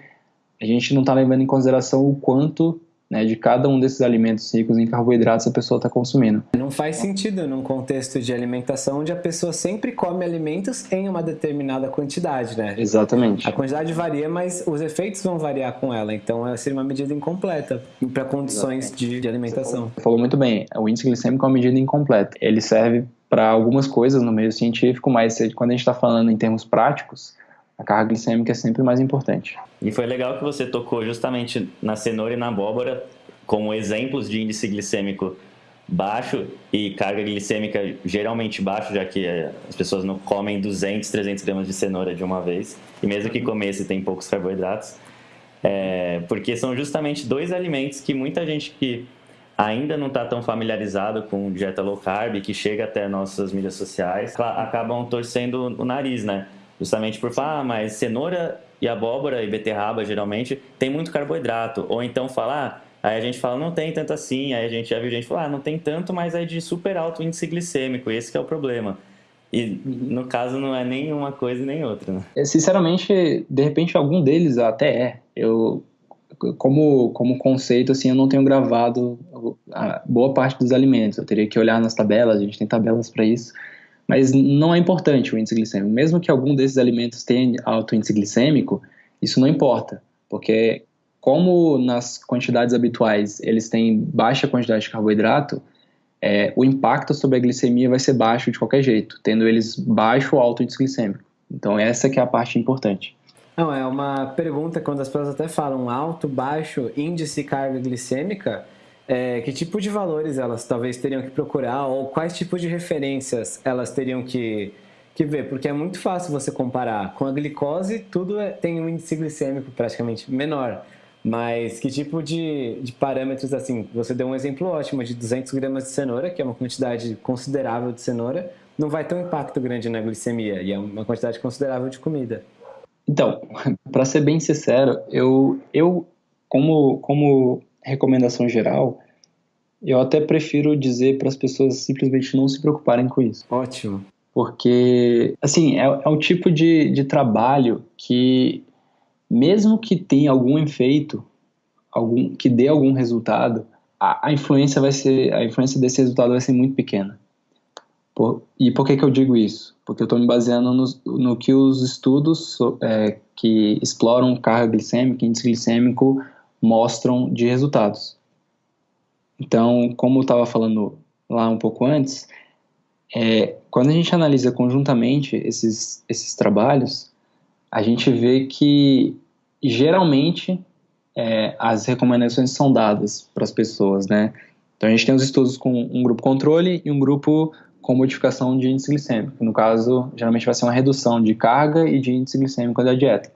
a gente não está levando em consideração o quanto né, de cada um desses alimentos ricos em carboidratos a pessoa está consumindo. Não faz sentido num contexto de alimentação onde a pessoa sempre come alimentos em uma determinada quantidade, né? Exatamente. A quantidade varia, mas os efeitos vão variar com ela, então seria uma medida incompleta para condições de, de, alimentação. Você falou muito bem, o índice glicêmico é uma medida incompleta. Ele serve para algumas coisas no meio científico, mas quando a gente está falando em termos práticos, a carga glicêmica é sempre mais importante. E foi legal que você tocou justamente na cenoura e na abóbora como exemplos de índice glicêmico baixo e carga glicêmica geralmente baixo, já que eh, as pessoas não comem 200, 300 gramas de cenoura de uma vez, e mesmo que comesse tem poucos carboidratos, é, porque são justamente dois alimentos que muita gente que ainda não está tão familiarizado com dieta low carb, que chega até nossas mídias sociais, acabam torcendo o nariz, né? Justamente por falar, ah, mas cenoura e abóbora e beterraba geralmente tem muito carboidrato. Ou então falar, ah, aí a gente fala, não tem tanto assim. Aí a gente já viu gente falar, ah, não tem tanto, mas é de super alto índice glicêmico. Esse é o problema. E no caso não é nem uma coisa nem outra. Né? É, sinceramente, de repente algum deles até é. Eu como como conceito assim, eu não tenho gravado boa parte dos alimentos. Eu teria que olhar nas tabelas, a gente tem tabelas para isso. Mas não é importante o índice glicêmico. Mesmo que algum desses alimentos tenha alto índice glicêmico, isso não importa, porque como nas quantidades habituais eles têm baixa quantidade de carboidrato, é, o impacto sobre a glicemia vai ser baixo de qualquer jeito, tendo eles baixo ou alto índice glicêmico. Então essa que é a parte importante. Não, é uma pergunta quando as pessoas até falam alto, baixo, índice carga glicêmica, é, que tipo de valores elas talvez teriam que procurar ou quais tipos de referências elas teriam que, que ver, porque é muito fácil você comparar. Com a glicose, tudo é, tem um índice glicêmico praticamente menor, mas que tipo de, de parâmetros, assim, você deu um exemplo ótimo de 200 gramas de cenoura, que é uma quantidade considerável de cenoura, não vai ter um impacto grande na glicemia, e é uma quantidade considerável de comida. Então, para ser bem sincero, eu, eu como, como recomendação geral, eu até prefiro dizer para as pessoas simplesmente não se preocuparem com isso. Ótimo. Porque, assim, é, é um tipo de, de trabalho que, mesmo que tenha algum efeito, algum, que dê algum resultado, a, a, influência vai ser, a influência desse resultado vai ser muito pequena. Por, e por que, que eu digo isso? Porque eu estou me baseando no, no, que os estudos é, que exploram carga glicêmica, índice glicêmico, mostram de resultados. Então, como eu estava falando lá um pouco antes, é, quando a gente analisa conjuntamente esses, esses trabalhos, a gente vê que geralmente é, as recomendações são dadas para as pessoas, né? Então a gente tem os estudos com um grupo controle e um grupo com modificação de índice glicêmico. No caso, geralmente vai ser uma redução de carga e de índice glicêmico da dieta.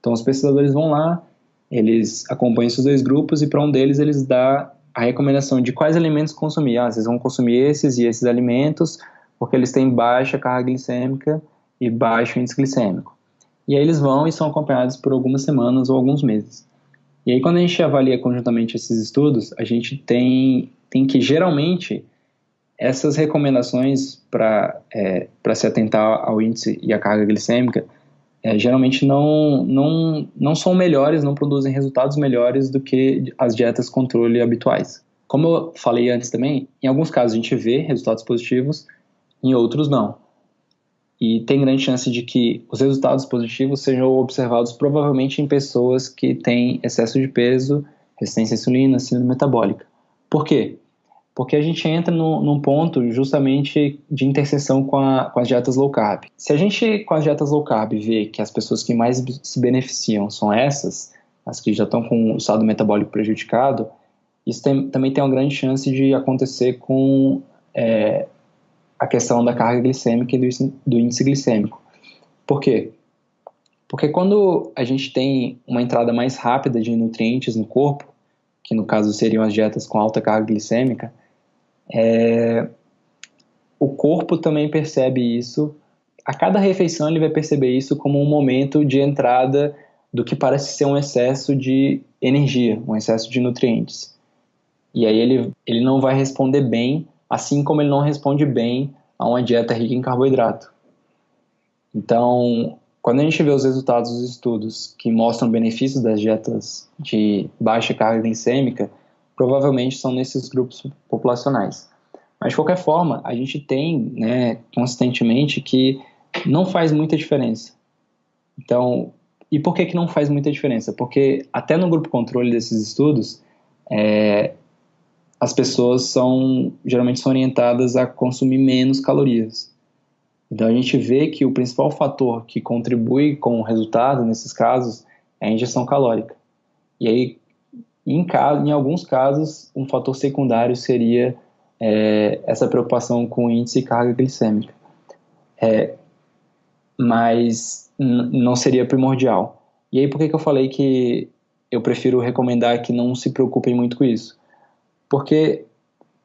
Então os pesquisadores vão lá, eles acompanham esses dois grupos e para um deles eles dão a recomendação de quais alimentos consumir. Ah, vocês vão consumir esses e esses alimentos porque eles têm baixa carga glicêmica e baixo índice glicêmico. E aí eles vão e são acompanhados por algumas semanas ou alguns meses. E aí quando a gente avalia conjuntamente esses estudos, a gente tem, tem que geralmente essas recomendações para é, se atentar ao índice e à carga glicêmica é, geralmente não, não, não são melhores, não produzem resultados melhores do que as dietas controle habituais. Como eu falei antes também, em alguns casos a gente vê resultados positivos, em outros não. E tem grande chance de que os resultados positivos sejam observados provavelmente em pessoas que têm excesso de peso, resistência à insulina, síndrome metabólica. Por quê? Porque a gente entra no, num ponto justamente de interseção com, a, com as dietas low carb. Se a gente, com as dietas low carb, vê que as pessoas que mais se beneficiam são essas, as que já estão com o estado metabólico prejudicado, isso tem, também tem uma grande chance de acontecer com é, a questão da carga glicêmica e do, do índice glicêmico. Por quê? Porque quando a gente tem uma entrada mais rápida de nutrientes no corpo, que no caso seriam as dietas com alta carga glicêmica, é, o corpo também percebe isso. A cada refeição ele vai perceber isso como um momento de entrada do que parece ser um excesso de energia, um excesso de nutrientes. E aí ele, ele não vai responder bem assim como ele não responde bem a uma dieta rica em carboidrato. Então, quando a gente vê os resultados dos estudos que mostram benefícios das dietas de baixa carga glicêmica, provavelmente são nesses grupos populacionais. Mas, de qualquer forma, a gente tem né, consistentemente que não faz muita diferença. Então, e por que, que não faz muita diferença? Porque até no grupo controle desses estudos, é, as pessoas são geralmente são orientadas a consumir menos calorias. Então a gente vê que o principal fator que contribui com o resultado nesses casos é a ingestão calórica. E aí, em, caso, em alguns casos, um fator secundário seria é, essa preocupação com índice e carga glicêmica. É, mas não seria primordial. E aí, por que, que eu falei que eu prefiro recomendar que não se preocupem muito com isso? porque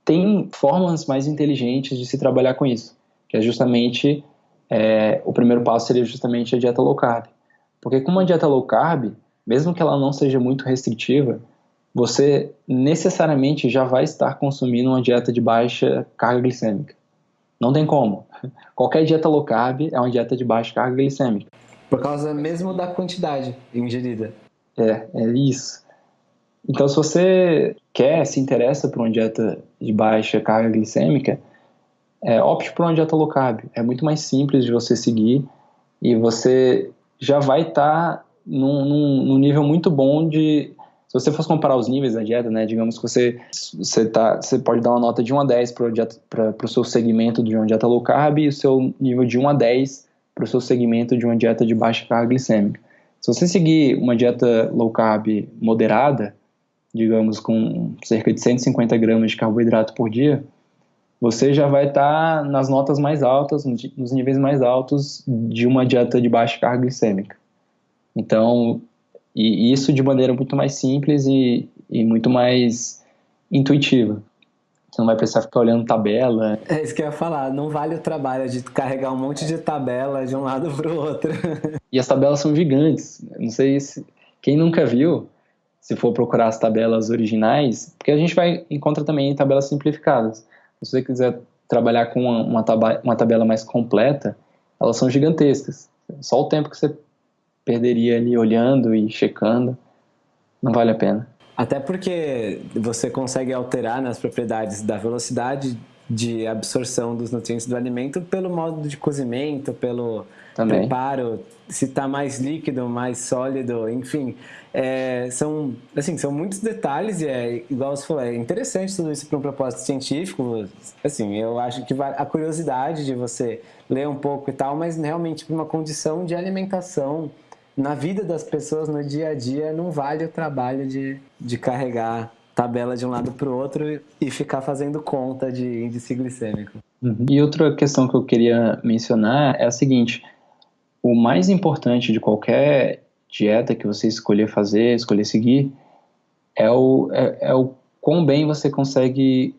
tem formas mais inteligentes de se trabalhar com isso, que é justamente é, o primeiro passo seria justamente a dieta low carb, porque com uma dieta low carb, mesmo que ela não seja muito restritiva, você necessariamente já vai estar consumindo uma dieta de baixa carga glicêmica. Não tem como. Qualquer dieta low carb é uma dieta de baixa carga glicêmica. Por causa mesmo da quantidade ingerida. É, é isso. Então, se você quer, se interessa por uma dieta de baixa carga glicêmica, é, opte por uma dieta low carb. É muito mais simples de você seguir e você já vai estar tá num, num, num, nível muito bom de. Se você fosse comparar os níveis da dieta, né, digamos que você, você, tá, você pode dar uma nota de 1 a 10 para o seu segmento de uma dieta low carb e o seu nível de 1 a 10 para o seu segmento de uma dieta de baixa carga glicêmica. Se você seguir uma dieta low carb moderada, digamos, com cerca de 150 gramas de carboidrato por dia, você já vai estar tá nas notas mais altas, nos níveis mais altos de uma dieta de baixa carga glicêmica. Então, e isso de maneira muito mais simples e, e muito mais intuitiva. Você não vai precisar ficar olhando tabela. É isso que eu ia falar, não vale o trabalho de carregar um monte de tabela de um lado para o outro. E as tabelas são gigantes. Não sei se quem nunca viu, se for procurar as tabelas originais, porque a gente vai encontra também tabelas simplificadas. Se você quiser trabalhar com uma, uma, tabela, uma tabela mais completa, elas são gigantescas. Só o tempo que você perderia ali olhando e checando, não vale a pena. Até porque você consegue alterar nas propriedades da velocidade de absorção dos nutrientes do alimento pelo modo de cozimento, pelo Também. preparo, se está mais líquido, mais sólido, enfim. É, são, assim, são muitos detalhes e é, igual você falou, é interessante tudo isso para um propósito científico. Assim, eu acho que a curiosidade de você ler um pouco e tal, mas realmente para uma condição de alimentação na vida das pessoas no dia a dia não vale o trabalho de, de carregar tabela de um lado para o outro e ficar fazendo conta de índice glicêmico. Uhum. E outra questão que eu queria mencionar é a seguinte: o mais importante de qualquer dieta que você escolher fazer, escolher seguir, é o, é, é o quão bem você consegue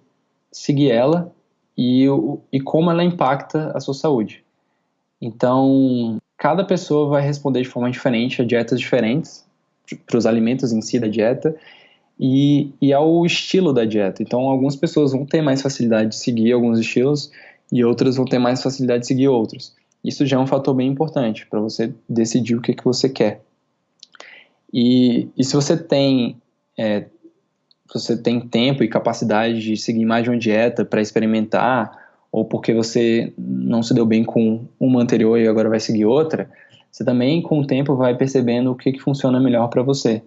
seguir ela e, e como ela impacta a sua saúde. Então, cada pessoa vai responder de forma diferente a dietas diferentes, para os alimentos em si da dieta, e, e ao estilo da dieta. Então, algumas pessoas vão ter mais facilidade de seguir alguns estilos e outras vão ter mais facilidade de seguir outros. Isso já é um fator bem importante para você decidir o que, que você quer. E, e se você tem é, você tem tempo e capacidade de seguir mais de uma dieta para experimentar, ou porque você não se deu bem com uma anterior e agora vai seguir outra, você também com o tempo vai percebendo o que, que funciona melhor para você.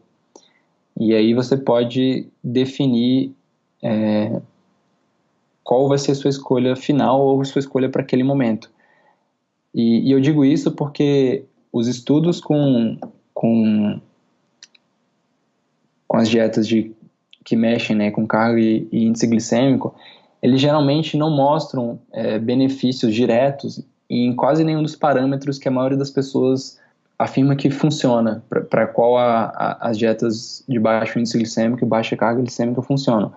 E aí você pode definir é, qual vai ser a sua escolha final ou sua escolha para aquele momento. E, e, eu digo isso porque os estudos com, com, com as dietas de, que mexem né, com carga e, e índice glicêmico, eles geralmente não mostram é, benefícios diretos em quase nenhum dos parâmetros que a maioria das pessoas afirma que funciona, para qual a, a, as dietas de baixo índice glicêmico e baixa carga glicêmica funcionam.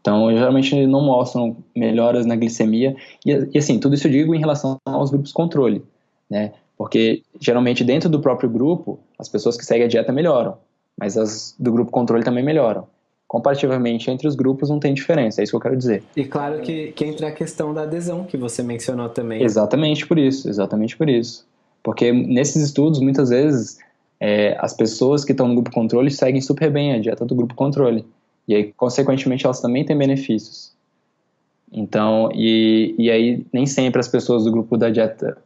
Então, geralmente não mostram melhoras na glicemia. E, e, assim, tudo isso eu digo em relação aos grupos controle, né? Porque geralmente dentro do próprio grupo, as pessoas que seguem a dieta melhoram, mas as do grupo controle também melhoram. Comparativamente entre os grupos não tem diferença, é isso que eu quero dizer. E claro que, que entra a questão da adesão que você mencionou também. Exatamente por isso, exatamente por isso. Porque nesses estudos, muitas vezes, é, as pessoas que estão no grupo controle seguem super bem a dieta do grupo controle. E aí, consequentemente, elas também têm benefícios. Então, e, e aí nem sempre as pessoas do grupo da dieta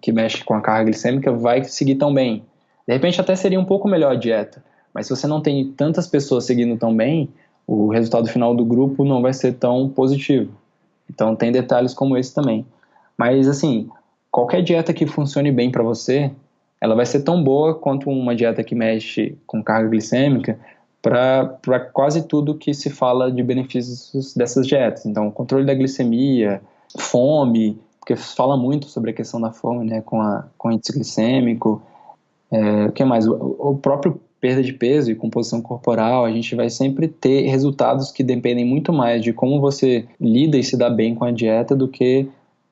que mexe com a carga glicêmica vai seguir tão bem. De repente até seria um pouco melhor a dieta, mas se você não tem tantas pessoas seguindo tão bem, o resultado final do grupo não vai ser tão positivo. Então tem detalhes como esse também. Mas assim, qualquer dieta que funcione bem para você, ela vai ser tão boa quanto uma dieta que mexe com carga glicêmica para quase tudo que se fala de benefícios dessas dietas. Então, controle da glicemia, fome, porque fala muito sobre a questão da fome, né, com, a, com o índice glicêmico. É, o que mais? O, o próprio perda de peso e composição corporal, a gente vai sempre ter resultados que dependem muito mais de como você lida e se dá bem com a dieta do que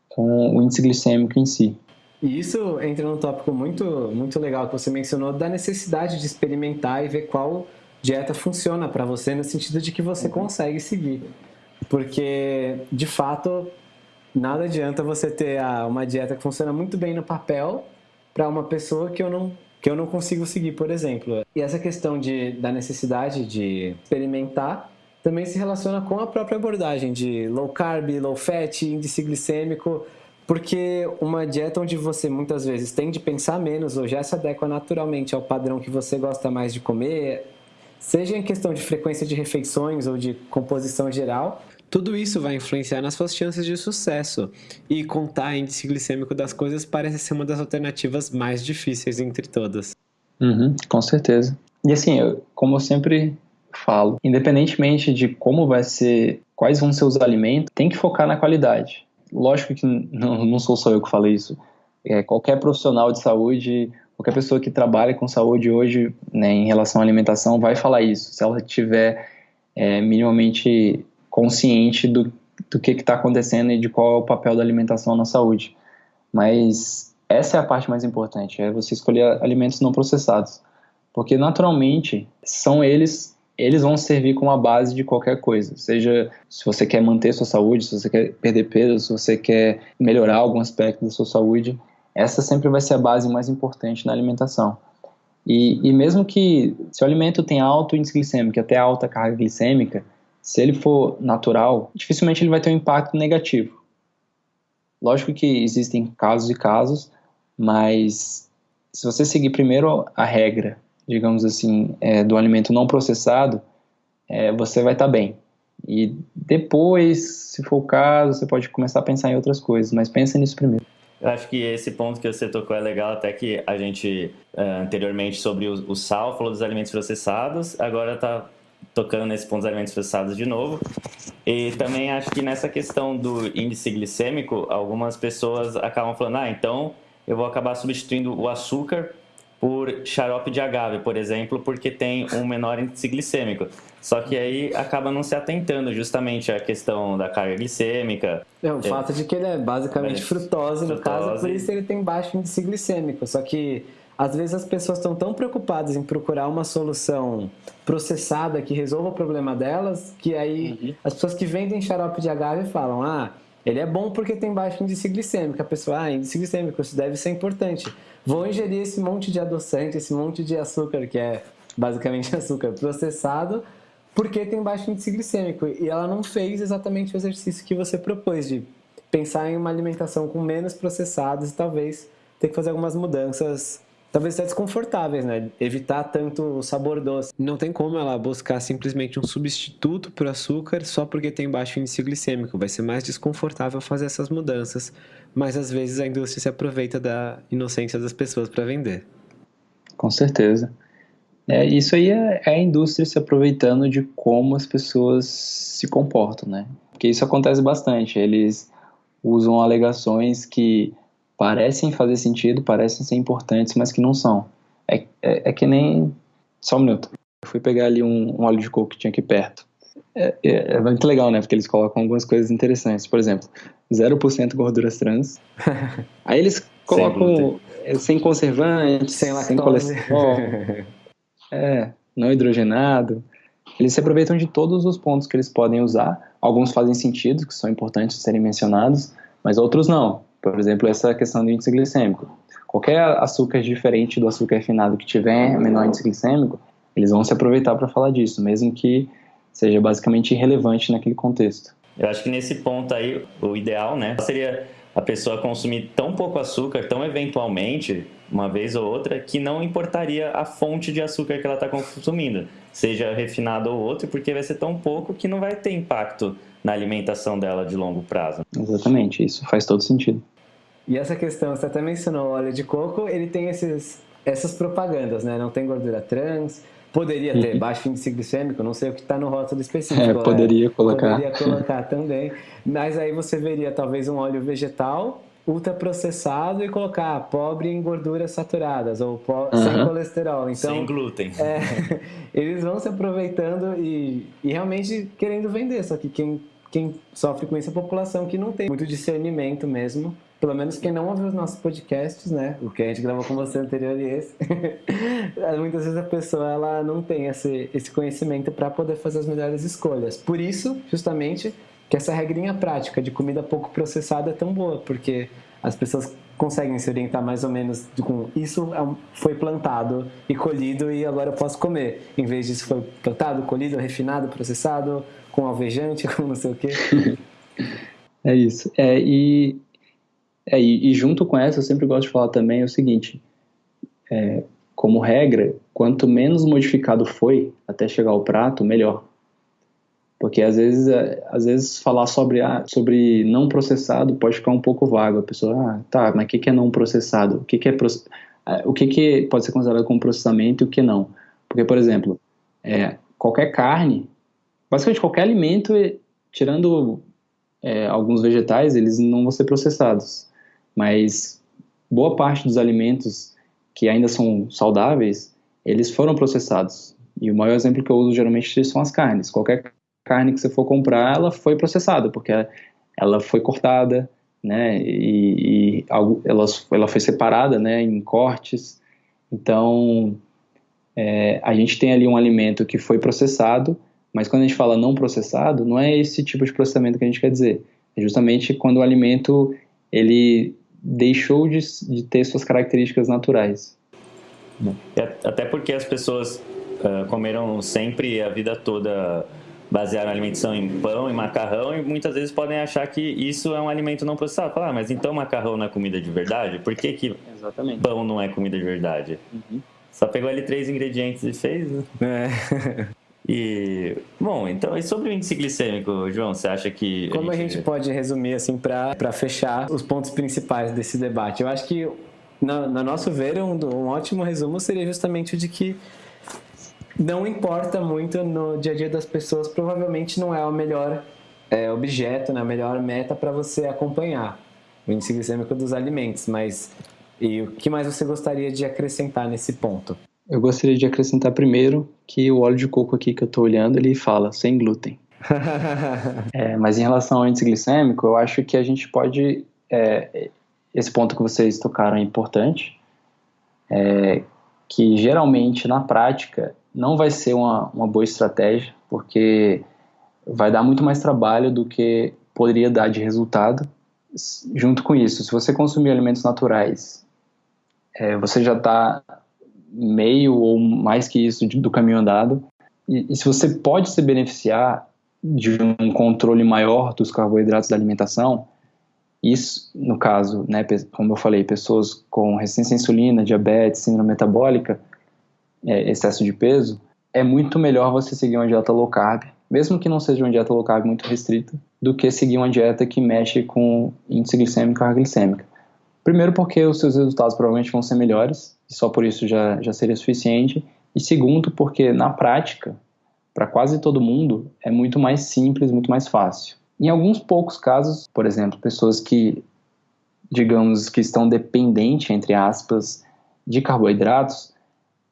com o índice glicêmico em si. E isso entra num tópico muito, muito legal que você mencionou da necessidade de experimentar e ver qual dieta funciona para você no sentido de que você uhum. consegue seguir. Porque, de fato, nada adianta você ter uma dieta que funciona muito bem no papel para uma pessoa que eu não que eu não consigo seguir, por exemplo. E essa questão de, da necessidade de experimentar também se relaciona com a própria abordagem de low carb, low fat, índice glicêmico, porque uma dieta onde você muitas vezes tem de pensar menos ou já se adequa naturalmente ao padrão que você gosta mais de comer, seja em questão de frequência de refeições ou de composição geral, tudo isso vai influenciar nas suas chances de sucesso. E contar índice glicêmico das coisas parece ser uma das alternativas mais difíceis entre todas. Uhum, com certeza. E assim, eu, como eu sempre falo, independentemente de como vai ser, quais vão ser os alimentos, tem que focar na qualidade. Lógico que não, sou só eu que falo isso. É, qualquer profissional de saúde, qualquer pessoa que trabalha com saúde hoje, né, em relação à alimentação, vai falar isso. Se ela tiver é, minimamente consciente do, do que está acontecendo e de qual é o papel da alimentação na saúde. Mas essa é a parte mais importante, é você escolher alimentos não processados. Porque naturalmente são eles eles vão servir como a base de qualquer coisa. Seja se você quer manter sua saúde, se você quer perder peso, se você quer melhorar algum aspecto da sua saúde, essa sempre vai ser a base mais importante na alimentação. E, e mesmo que se o alimento tem alto índice glicêmico, até alta carga glicêmica, se ele for natural, dificilmente ele vai ter um impacto negativo. Lógico que existem casos e casos, mas se você seguir primeiro a regra, digamos assim, é, do alimento não processado, é, você vai estar tá bem. E depois, se for o caso, você pode começar a pensar em outras coisas, mas pensa nisso primeiro. Eu acho que esse ponto que você tocou é legal, até que a gente, uh, anteriormente, sobre o, o, sal, falou dos alimentos processados, agora está tocando nesse ponto dos alimentos processados de novo. E também acho que nessa questão do índice glicêmico, algumas pessoas acabam falando, ah, então eu vou acabar substituindo o açúcar por xarope de agave, por exemplo, porque tem um menor índice glicêmico. Só que aí acaba não se atentando justamente à questão da carga glicêmica. É, o é, fato de que ele é basicamente frutose, no caso, por isso ele tem baixo índice glicêmico. Só que às vezes as pessoas estão tão preocupadas em procurar uma solução processada que resolva o problema delas, que aí uhum. as pessoas que vendem xarope de agave falam: ah, ele é bom porque tem baixo índice glicêmico. A pessoa, ah, índice glicêmico, isso deve ser importante vão ingerir esse monte de adoçante, esse monte de açúcar, que é basicamente açúcar processado, porque tem baixo índice glicêmico. E ela não fez exatamente o exercício que você propôs, de pensar em uma alimentação com menos processados e talvez ter que fazer algumas mudanças talvez até desconfortáveis, né? Evitar tanto o sabor doce. Não tem como ela buscar simplesmente um substituto para o açúcar só porque tem baixo índice glicêmico. Vai ser mais desconfortável fazer essas mudanças, mas às vezes a indústria se aproveita da inocência das pessoas para vender. Com certeza. É, isso aí é, é a indústria se aproveitando de como as pessoas se comportam, né? Porque isso acontece bastante. Eles usam alegações que parecem fazer sentido, parecem ser importantes, mas que não são. É, é, é que nem. Só um minuto. Eu fui pegar ali um, um óleo de coco que tinha aqui perto. É, é, é, muito legal, né? Porque eles colocam algumas coisas interessantes. Por exemplo, 0% gorduras trans. Aí eles colocam sem, sem conservantes, sem, sem colesterol. é, não hidrogenado. Eles se aproveitam de todos os pontos que eles podem usar. Alguns fazem sentido, que são importantes serem mencionados, mas outros não. Por exemplo, essa questão do índice glicêmico. Qualquer açúcar diferente do açúcar refinado que tiver menor índice glicêmico, eles vão se aproveitar para falar disso, mesmo que seja basicamente irrelevante naquele contexto. Eu acho que nesse ponto aí, o ideal, né, seria a pessoa consumir tão pouco açúcar, tão eventualmente, uma vez ou outra, que não importaria a fonte de açúcar que ela está consumindo, seja refinado ou outro, porque vai ser tão pouco que não vai ter impacto na alimentação dela de longo prazo. Exatamente, isso faz todo sentido. E essa questão, você até mencionou o óleo de coco, ele tem esses, essas propagandas, né? Não tem gordura trans, poderia ter uhum. baixo índice glicêmico, não sei o que está no rótulo específico. É, poderia colocar. Poderia colocar também. Mas aí você veria talvez um óleo vegetal ultraprocessado e colocar pobre em gorduras saturadas ou uhum. sem colesterol. Então, sem glúten. É, eles vão se aproveitando e, e realmente querendo vender, só que quem, quem sofre com isso é a população que não tem muito discernimento mesmo pelo menos quem não ouviu os nossos podcasts, né? O que a gente gravou com você anterior e esse. Muitas vezes a pessoa ela não tem esse, esse conhecimento para poder fazer as melhores escolhas. Por isso, justamente, que essa regrinha prática de comida pouco processada é tão boa, porque as pessoas conseguem se orientar mais ou menos com isso é foi plantado e colhido e agora eu posso comer. Em vez disso foi plantado, colhido, refinado, processado, com alvejante, com não sei o quê. É isso. É, e é, e, junto com essa, eu sempre gosto de falar também o seguinte: é, como regra, quanto menos modificado foi até chegar ao prato, melhor. Porque às vezes, é, às vezes falar sobre, ah, sobre não processado pode ficar um pouco vago. A pessoa, ah, tá, mas o que, que é não processado? O que, que é ah, o que, que pode ser considerado como processamento e o que não? Porque, por exemplo, é, qualquer carne, basicamente qualquer alimento, tirando é, alguns vegetais, eles não vão ser processados mas boa parte dos alimentos que ainda são saudáveis, eles foram processados. E o maior exemplo que eu uso geralmente são as carnes. Qualquer carne que você for comprar, ela foi processada, porque ela foi cortada, né, e, e ela, ela foi separada, né, em cortes. Então, é, a gente tem ali um alimento que foi processado, mas quando a gente fala não processado, não é esse tipo de processamento que a gente quer dizer. É justamente quando o alimento ele deixou de, de ter suas características naturais. Até porque as pessoas uh, comeram sempre a vida toda basearam a alimentação em pão e macarrão e muitas vezes podem achar que isso é um alimento não processado. Falar, ah, mas então macarrão não é comida de verdade? Por que, que Exatamente. pão não é comida de verdade? Uhum. Só pegou ali três ingredientes e fez, né? É. E, bom, então, e sobre o índice glicêmico, João, você acha que... Como a gente, a gente pode resumir, assim, para fechar os pontos principais desse debate? Eu acho que, no, no nosso ver, um, um ótimo resumo seria justamente o de que não importa muito no dia a dia das pessoas, provavelmente não é o melhor é, objeto, né, a melhor meta para você acompanhar o índice glicêmico dos alimentos, mas e o que mais você gostaria de acrescentar nesse ponto? Eu gostaria de acrescentar primeiro que o óleo de coco aqui que eu estou olhando, ele fala sem glúten. é, mas em relação ao índice glicêmico, eu acho que a gente pode... É, esse ponto que vocês tocaram é importante, é, que geralmente na prática não vai ser uma, uma boa estratégia, porque vai dar muito mais trabalho do que poderia dar de resultado. Junto com isso, se você consumir alimentos naturais, é, você já está meio ou mais que isso do caminho andado. E, e, se você pode se beneficiar de um controle maior dos carboidratos da alimentação, isso, no caso, né, como eu falei, pessoas com resistência à insulina, diabetes, síndrome metabólica, é, excesso de peso, é muito melhor você seguir uma dieta low carb, mesmo que não seja uma dieta low carb muito restrita, do que seguir uma dieta que mexe com índice glicêmico carga glicêmica. Primeiro porque os seus resultados provavelmente vão ser melhores, e só por isso já, já seria suficiente. E segundo porque, na prática, para quase todo mundo, é muito mais simples, muito mais fácil. Em alguns poucos casos, por exemplo, pessoas que, digamos, que estão dependentes, entre aspas, de carboidratos,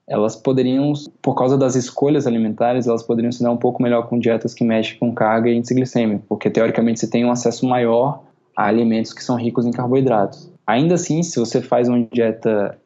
elas poderiam, por causa das escolhas alimentares, elas poderiam se dar um pouco melhor com dietas que mexem com carga e índice glicêmico, porque teoricamente você tem um acesso maior a alimentos que são ricos em carboidratos. Ainda assim, se você faz uma dieta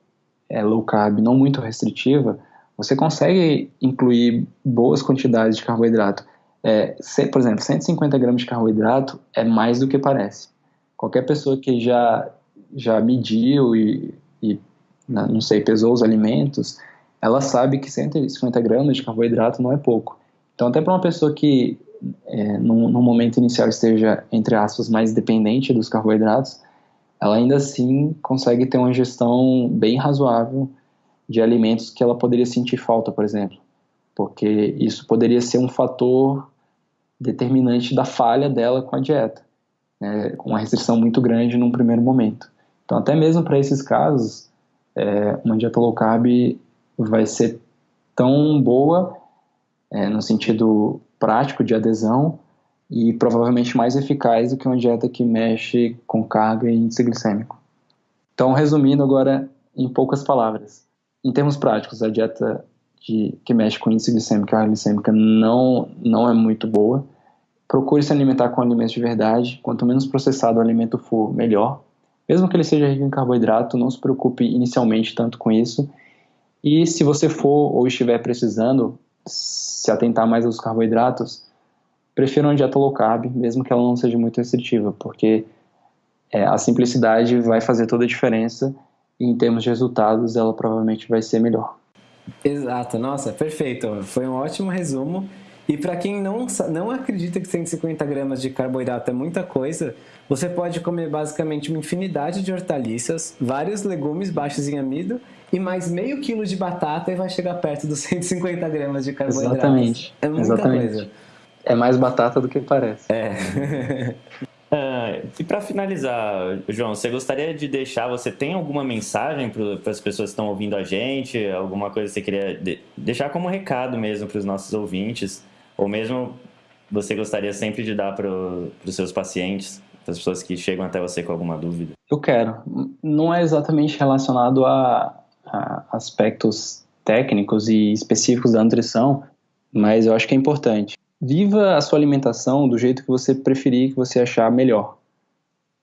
é, low carb não muito restritiva, você consegue incluir boas quantidades de carboidrato. É, se, por exemplo, 150 gramas de carboidrato é mais do que parece. Qualquer pessoa que já, já mediu e, e não sei, pesou os alimentos, ela sabe que 150 gramas de carboidrato não é pouco. Então, até para uma pessoa que é, no, momento inicial esteja, entre aspas, mais dependente dos carboidratos, ela ainda assim consegue ter uma gestão bem razoável de alimentos que ela poderia sentir falta, por exemplo. Porque isso poderia ser um fator determinante da falha dela com a dieta, né, uma restrição muito grande num primeiro momento. Então, até mesmo para esses casos, é, uma dieta low carb vai ser tão boa é, no sentido prático de adesão e provavelmente mais eficaz do que uma dieta que mexe com carga e índice glicêmico. Então, resumindo agora em poucas palavras, em termos práticos, a dieta de, que mexe com índice glicêmico e carga glicêmica não, não é muito boa. Procure se alimentar com alimentos de verdade. Quanto menos processado o alimento for, melhor. Mesmo que ele seja rico em carboidrato, não se preocupe inicialmente tanto com isso e se você for ou estiver precisando se atentar mais aos carboidratos, prefira uma dieta low carb, mesmo que ela não seja muito restritiva, porque é, a simplicidade vai fazer toda a diferença e em termos de resultados ela provavelmente vai ser melhor. Exato, nossa, perfeito. Foi um ótimo resumo. E para quem não, não acredita que 150 gramas de carboidrato é muita coisa, você pode comer basicamente uma infinidade de hortaliças, vários legumes baixos em amido e mais meio quilo de batata e vai chegar perto dos 150 gramas de carboidrato. Exatamente. É muita Exatamente. coisa. É mais batata do que parece. É. Uh, e para finalizar, João, você gostaria de deixar, você tem alguma mensagem para as pessoas que estão ouvindo a gente? Alguma coisa que você queria de, deixar como recado mesmo para os nossos ouvintes? Ou mesmo você gostaria sempre de dar para os seus pacientes, para as pessoas que chegam até você com alguma dúvida? Eu quero. Não é exatamente relacionado a, aspectos técnicos e específicos da nutrição, mas eu acho que é importante. Viva a sua alimentação do jeito que você preferir, que você achar melhor.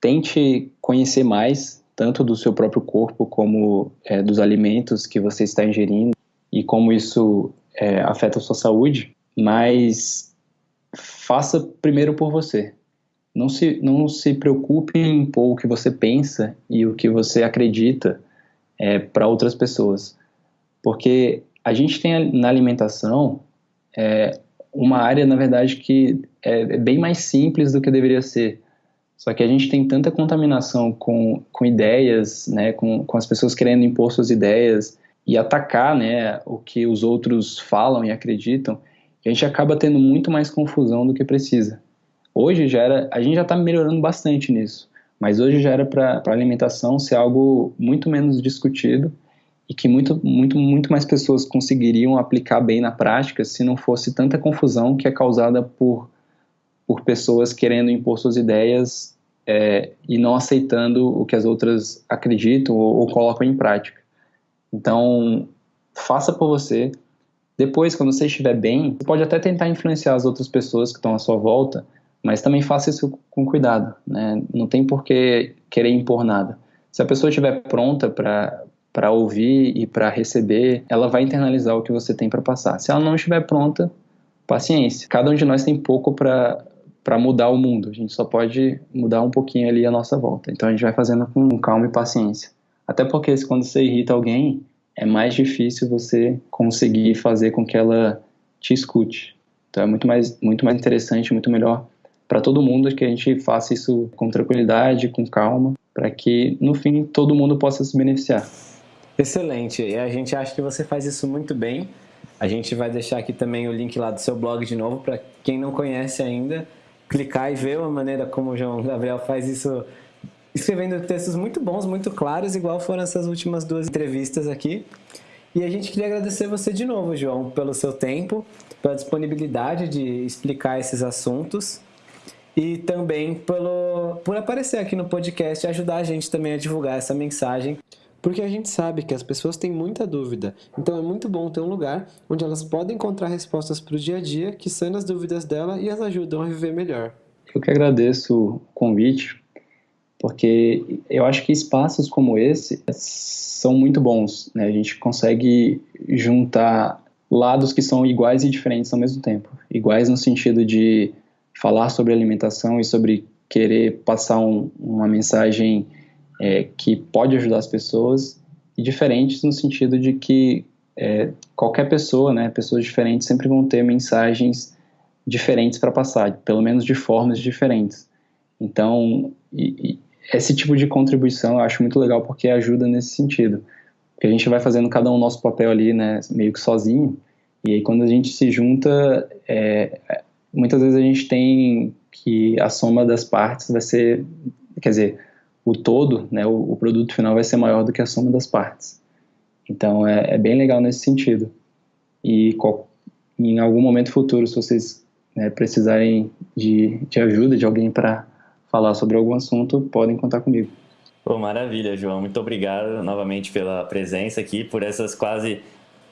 Tente conhecer mais, tanto do seu próprio corpo, como é, dos alimentos que você está ingerindo e como isso é, afeta a sua saúde, mas faça primeiro por você. Não se, não se preocupe em impor o que você pensa e o que você acredita é, para outras pessoas. Porque a gente tem na alimentação é, uma área, na verdade, que é, é bem mais simples do que deveria ser. Só que a gente tem tanta contaminação com, com ideias, né, com, com as pessoas querendo impor suas ideias e atacar né, o que os outros falam e acreditam, que a gente acaba tendo muito mais confusão do que precisa. Hoje já era, a gente já está melhorando bastante nisso, mas hoje já era para alimentação ser algo muito menos discutido e que muito, muito, muito mais pessoas conseguiriam aplicar bem na prática se não fosse tanta confusão que é causada por, por pessoas querendo impor suas ideias é, e não aceitando o que as outras acreditam ou, ou colocam em prática. Então, faça por você. Depois, quando você estiver bem, você pode até tentar influenciar as outras pessoas que estão à sua volta, mas também faça isso com cuidado. Né? Não tem por que querer impor nada. Se a pessoa estiver pronta para ouvir e para receber, ela vai internalizar o que você tem para passar. Se ela não estiver pronta, paciência. Cada um de nós tem pouco para para mudar o mundo. A gente só pode mudar um pouquinho ali a nossa volta. Então a gente vai fazendo com calma e paciência. Até porque quando você irrita alguém, é mais difícil você conseguir fazer com que ela te escute. Então é muito mais muito mais interessante, muito melhor para todo mundo que a gente faça isso com tranquilidade, com calma, para que no fim todo mundo possa se beneficiar. Excelente. E a gente acha que você faz isso muito bem. A gente vai deixar aqui também o link lá do seu blog de novo para quem não conhece ainda clicar e ver a maneira como o João Gabriel faz isso, escrevendo textos muito bons, muito claros, igual foram essas últimas duas entrevistas aqui. E a gente queria agradecer você de novo, João, pelo seu tempo, pela disponibilidade de explicar esses assuntos e também pelo, por aparecer aqui no podcast e ajudar a gente também a divulgar essa mensagem porque a gente sabe que as pessoas têm muita dúvida, então é muito bom ter um lugar onde elas podem encontrar respostas para o dia a dia que sanam as dúvidas dela e as ajudam a viver melhor. Eu que agradeço o convite, porque eu acho que espaços como esse são muito bons, né? A gente consegue juntar lados que são iguais e diferentes ao mesmo tempo. Iguais no sentido de falar sobre alimentação e sobre querer passar um, uma mensagem é, que pode ajudar as pessoas e diferentes no sentido de que é, qualquer pessoa, né, pessoas diferentes sempre vão ter mensagens diferentes para passar, pelo menos de formas diferentes. Então, e, e esse tipo de contribuição eu acho muito legal porque ajuda nesse sentido. Porque a gente vai fazendo cada um o nosso papel ali, né, meio que sozinho, e aí quando a gente se junta, é, muitas vezes a gente tem que a soma das partes vai ser, quer dizer, o todo, né, o, o, produto final vai ser maior do que a soma das partes. Então é, é bem legal nesse sentido. E qual, em algum momento futuro, se vocês né, precisarem de, de ajuda de alguém para falar sobre algum assunto, podem contar comigo. Pô, maravilha, João. Muito obrigado novamente pela presença aqui, por essas quase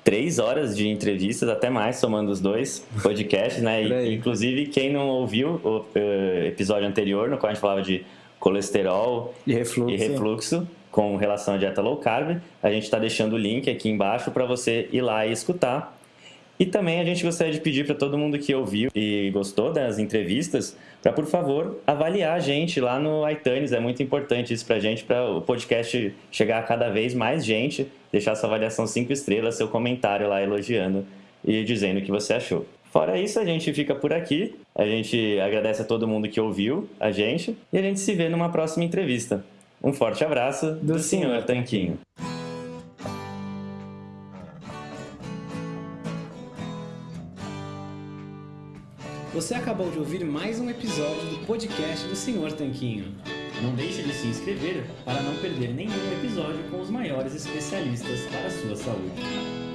três horas de entrevistas, até mais, somando os dois podcasts, né? E, inclusive, quem não ouviu o, o episódio anterior, no qual a gente falava de colesterol e refluxo, e refluxo com relação à dieta low carb. A gente está deixando o link aqui embaixo para você ir lá e escutar. E também a gente gostaria de pedir para todo mundo que ouviu e gostou das entrevistas, para por favor avaliar a gente lá no iTunes. É muito importante isso para a gente, para o podcast chegar a cada vez mais gente. Deixar sua avaliação 5 estrelas, seu comentário lá elogiando e dizendo o que você achou. Fora isso, a gente fica por aqui. A gente agradece a todo mundo que ouviu a gente e a gente se vê numa próxima entrevista. Um forte abraço do, do Senhor Tanquinho. Você acabou de ouvir mais um episódio do podcast do Senhor Tanquinho. Não deixe de se inscrever para não perder nenhum episódio com os maiores especialistas para a sua saúde.